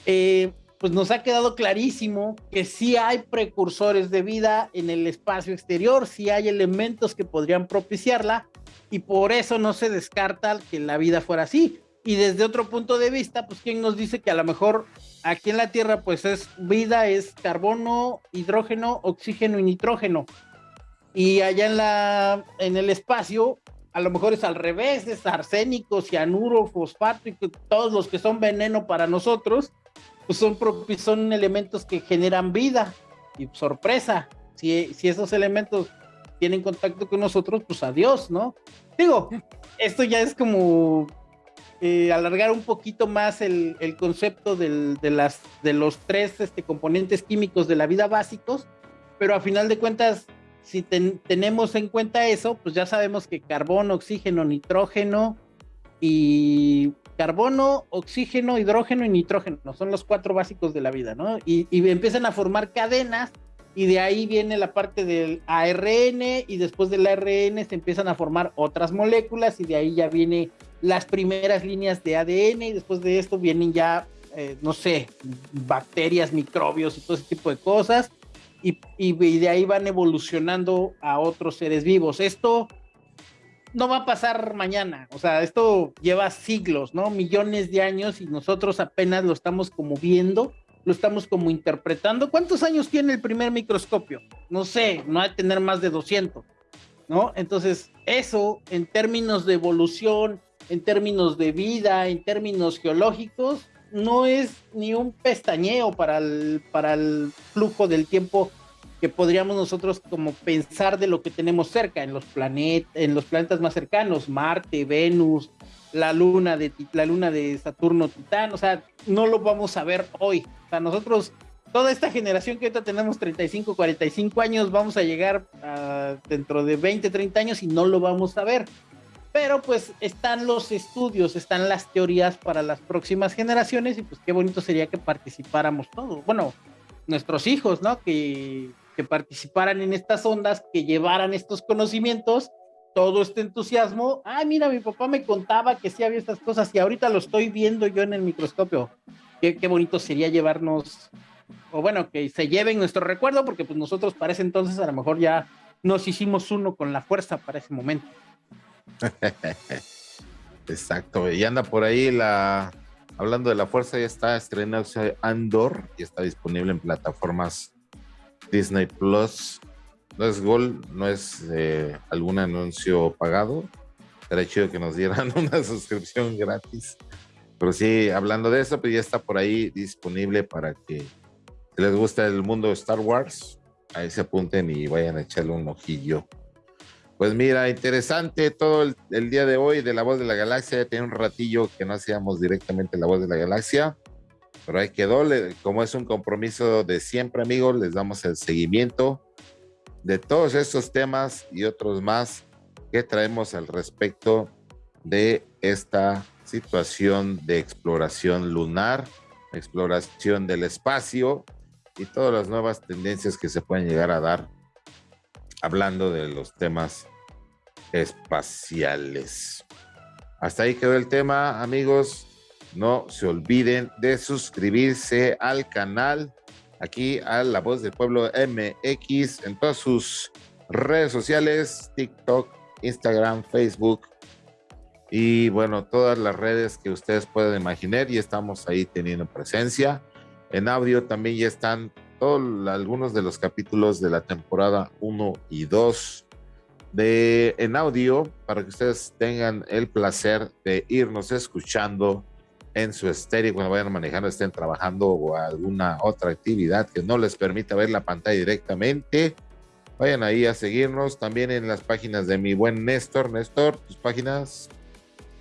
eh, pues nos ha quedado clarísimo que sí hay precursores de vida en el espacio exterior, sí hay elementos que podrían propiciarla y por eso no se descarta que la vida fuera así. Y desde otro punto de vista, pues quién nos dice que a lo mejor aquí en la Tierra pues es vida, es carbono, hidrógeno, oxígeno y nitrógeno. Y allá en la en el espacio a lo mejor es al revés, es arsénico, cianuro, fosfato y todos los que son veneno para nosotros pues son, son elementos que generan vida y sorpresa. Si, si esos elementos tienen contacto con nosotros, pues adiós, ¿no? Digo, esto ya es como eh, alargar un poquito más el, concepto de, los tres este, componentes químicos de la vida básicos, pero a final de cuentas, si tenemos en cuenta eso, pues ya sabemos que carbono, oxígeno, nitrógeno y carbono, oxígeno, hidrógeno y nitrógeno, son los cuatro básicos de la vida, ¿no? Y, empiezan a formar cadenas y de ahí viene la parte del ARN y después del ARN se empiezan a formar otras moléculas y de ahí ya vienen las primeras líneas de ADN y después de esto vienen ya, eh, no sé, bacterias, microbios y todo ese tipo de cosas y, y de ahí van evolucionando a otros seres vivos. Esto no va a pasar mañana, o sea, esto lleva siglos, ¿no? Millones de años y nosotros apenas lo estamos como viendo, lo estamos como interpretando. ¿Cuántos años tiene el primer microscopio? No sé, no hay que tener más de 200, ¿no? Entonces, eso en términos de evolución, en términos de vida, en términos geológicos, no es ni un pestañeo para el, para el flujo del tiempo que podríamos nosotros como pensar de lo que tenemos cerca en los planetas, en los planetas más cercanos, Marte, Venus, la luna de la luna de Saturno, Titán, o sea, no lo vamos a ver hoy. O sea, nosotros toda esta generación que ahorita tenemos 35, 45 años, vamos a llegar dentro de 20, 30 años y no lo vamos a ver. Pero pues están los estudios, están las teorías para las próximas generaciones y pues qué bonito sería que participáramos todos. Bueno, nuestros hijos, ¿no? Que que participaran en estas ondas, que llevaran estos conocimientos, todo este entusiasmo. Ah, mira, mi papá me contaba que sí había estas cosas y ahorita lo estoy viendo yo en el microscopio. Qué, bonito sería llevarnos, o bueno, que se lleven nuestro recuerdo, porque pues nosotros para entonces a lo mejor ya nos hicimos uno con la fuerza para ese momento. Exacto, y anda por ahí la, hablando de la fuerza, ya está estrenando Andor y está disponible en plataformas Disney Plus. No es Gol, no es eh, algún anuncio pagado. Sería chido que nos dieran una suscripción gratis. Pero sí, hablando de eso, pues ya está por ahí disponible para que les gusta el mundo de Star Wars, ahí se apunten y vayan a echarle un ojillo. Pues mira, interesante todo el, día de hoy de La Voz de la Galaxia. Ya tiene un ratillo que no hacíamos directamente La Voz de la Galaxia. Pero ahí quedó, como es un compromiso de siempre, amigos, les damos el seguimiento de todos estos temas y otros más que traemos al respecto de esta situación de exploración lunar, exploración del espacio y todas las nuevas tendencias que se pueden llegar a dar hablando de los temas espaciales. Hasta ahí quedó el tema, amigos. No se olviden de suscribirse al canal, aquí a La Voz del Pueblo MX, en todas sus redes sociales, TikTok, Instagram, Facebook y bueno, todas las redes que ustedes pueden imaginar y estamos ahí teniendo presencia. En audio también ya están algunos de los capítulos de la temporada 1 y 2 de en audio para que ustedes tengan el placer de irnos escuchando en su estéreo cuando vayan manejando, estén trabajando o alguna otra actividad que no les permita ver la pantalla directamente. Vayan ahí a seguirnos también en las páginas de mi buen Néstor. Néstor, tus páginas.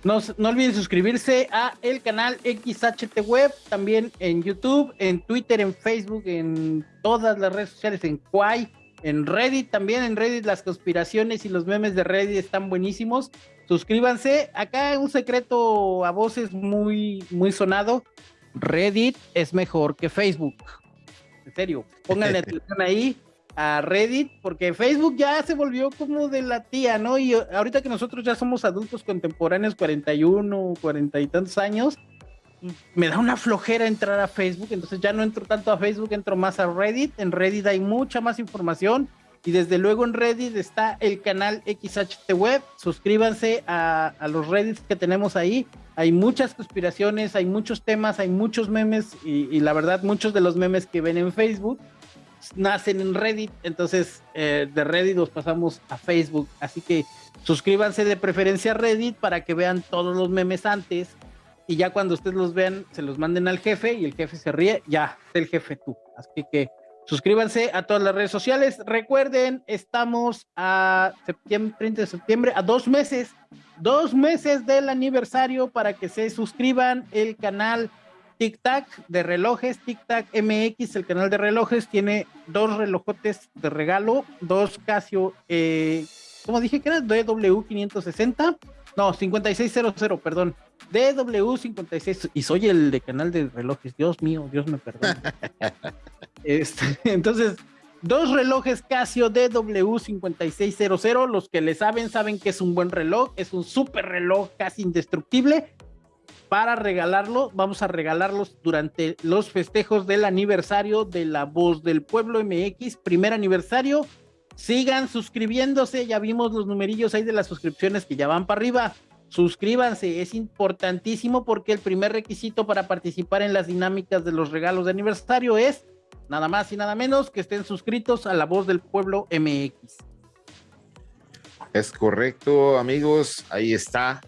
No, no olviden suscribirse a el canal XHT Web, también en YouTube, en Twitter, en Facebook, en todas las redes sociales, en Quai, en Reddit también, en Reddit las conspiraciones y los memes de Reddit están buenísimos. Suscríbanse. Acá un secreto a voces muy, muy sonado. Reddit es mejor que Facebook. En serio, pónganle atención ahí. A Reddit, porque Facebook ya se volvió como de la tía, ¿no? Y ahorita que nosotros ya somos adultos contemporáneos, 41, 40 y tantos años, me da una flojera entrar a Facebook, entonces ya no entro tanto a Facebook, entro más a Reddit. En Reddit hay mucha más información y desde luego en Reddit está el canal XHT Web. Suscríbanse a, los Reddits que tenemos ahí. Hay muchas conspiraciones, hay muchos temas, hay muchos memes y, la verdad muchos de los memes que ven en Facebook nacen en Reddit. Entonces eh, de Reddit los pasamos a Facebook. Así que suscríbanse de preferencia a Reddit para que vean todos los memes antes y ya cuando ustedes los vean, se los manden al jefe y el jefe se ríe, ya, es el jefe tú. Así que suscríbanse a todas las redes sociales. Recuerden, estamos a septiembre, 30 de septiembre, a dos meses, dos meses del aniversario para que se suscriban el canal Tic Tac de relojes, Tic Tac MX, el canal de relojes, tiene dos relojotes de regalo, dos Casio, eh, ¿cómo dije que era? DW560, no, 5600, perdón DW56, y soy el de canal de relojes, Dios mío, Dios me perdone. este, entonces, dos relojes Casio DW5600, los que le saben, saben que es un buen reloj, es un super reloj casi indestructible. Para regalarlo, vamos a regalarlos durante los festejos del aniversario de La Voz del Pueblo MX, primer aniversario. Sigan suscribiéndose, ya vimos los numerillos ahí de las suscripciones que ya van para arriba suscríbanse, es importantísimo porque el primer requisito para participar en las dinámicas de los regalos de aniversario es nada más y nada menos que estén suscritos a La Voz del Pueblo MX. Es correcto, amigos, ahí está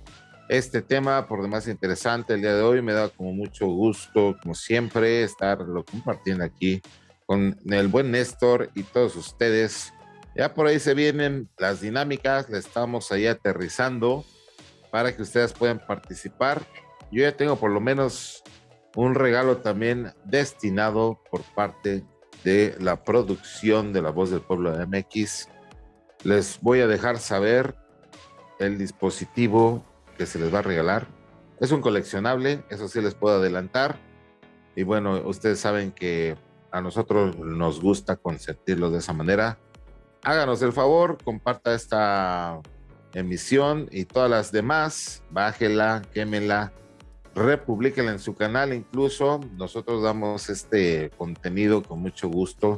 este tema por demás interesante el día de hoy. Me da como mucho gusto, como siempre, estarlo compartiendo aquí con el buen Néstor y todos ustedes. Ya por ahí se vienen las dinámicas, le estamos ahí aterrizando para que ustedes puedan participar. Yo ya tengo por lo menos un regalo también destinado por parte de la producción de La Voz del Pueblo de MX. Les voy a dejar saber el dispositivo que se les va a regalar. Es un coleccionable, eso sí les puedo adelantar. Y bueno, ustedes saben que a nosotros nos gusta consentirlo de esa manera. Háganos el favor, comparta esta emisión y todas las demás, bájela, quémela, republiquela en su canal incluso. Nosotros damos este contenido con mucho gusto,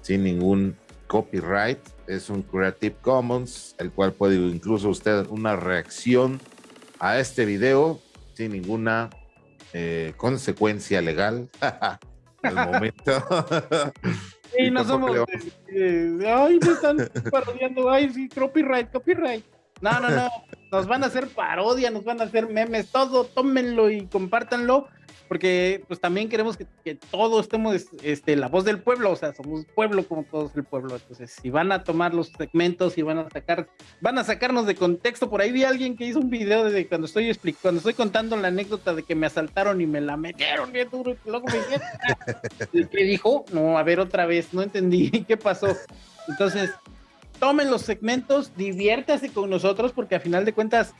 sin ningún copyright. Es un Creative Commons, el cual puede incluso usted una reacción a este video sin ninguna eh, consecuencia legal. Al momento. y no somos. ay, me están parodiando. Ay, sí, copyright, copyright. No, no, no. Nos van a hacer parodia, nos van a hacer memes, todo, tómenlo y compártanlo, porque pues también queremos que, que todos estemos este, la voz del pueblo, o sea, somos pueblo como todos el pueblo. Entonces, si van a tomar los segmentos y van a sacar, van a sacarnos de contexto, por ahí vi a alguien que hizo un video de cuando estoy explicando, cuando estoy contando la anécdota de que me asaltaron y me la metieron bien duro, y luego me dijeron, ¿qué dijo? No, a ver otra vez, no entendí qué pasó. Entonces, tomen los segmentos, diviértase con nosotros, porque a final de cuentas,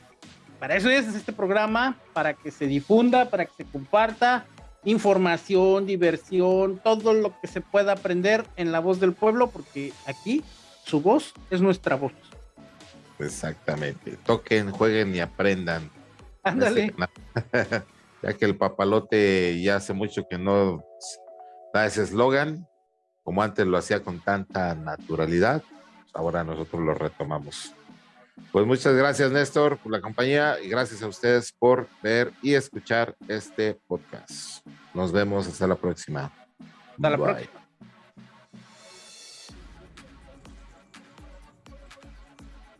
para eso es este programa, para que se difunda, para que se comparta información, diversión, todo lo que se pueda aprender en la voz del pueblo, porque aquí su voz es nuestra voz. Exactamente. Toquen, jueguen y aprendan. Ándale. ya que el papalote ya hace mucho que no da ese eslogan, como antes lo hacía con tanta naturalidad ahora nosotros lo retomamos. Pues muchas gracias, Néstor, por la compañía y gracias a ustedes por ver y escuchar este podcast. Nos vemos hasta la próxima. Hasta la próxima.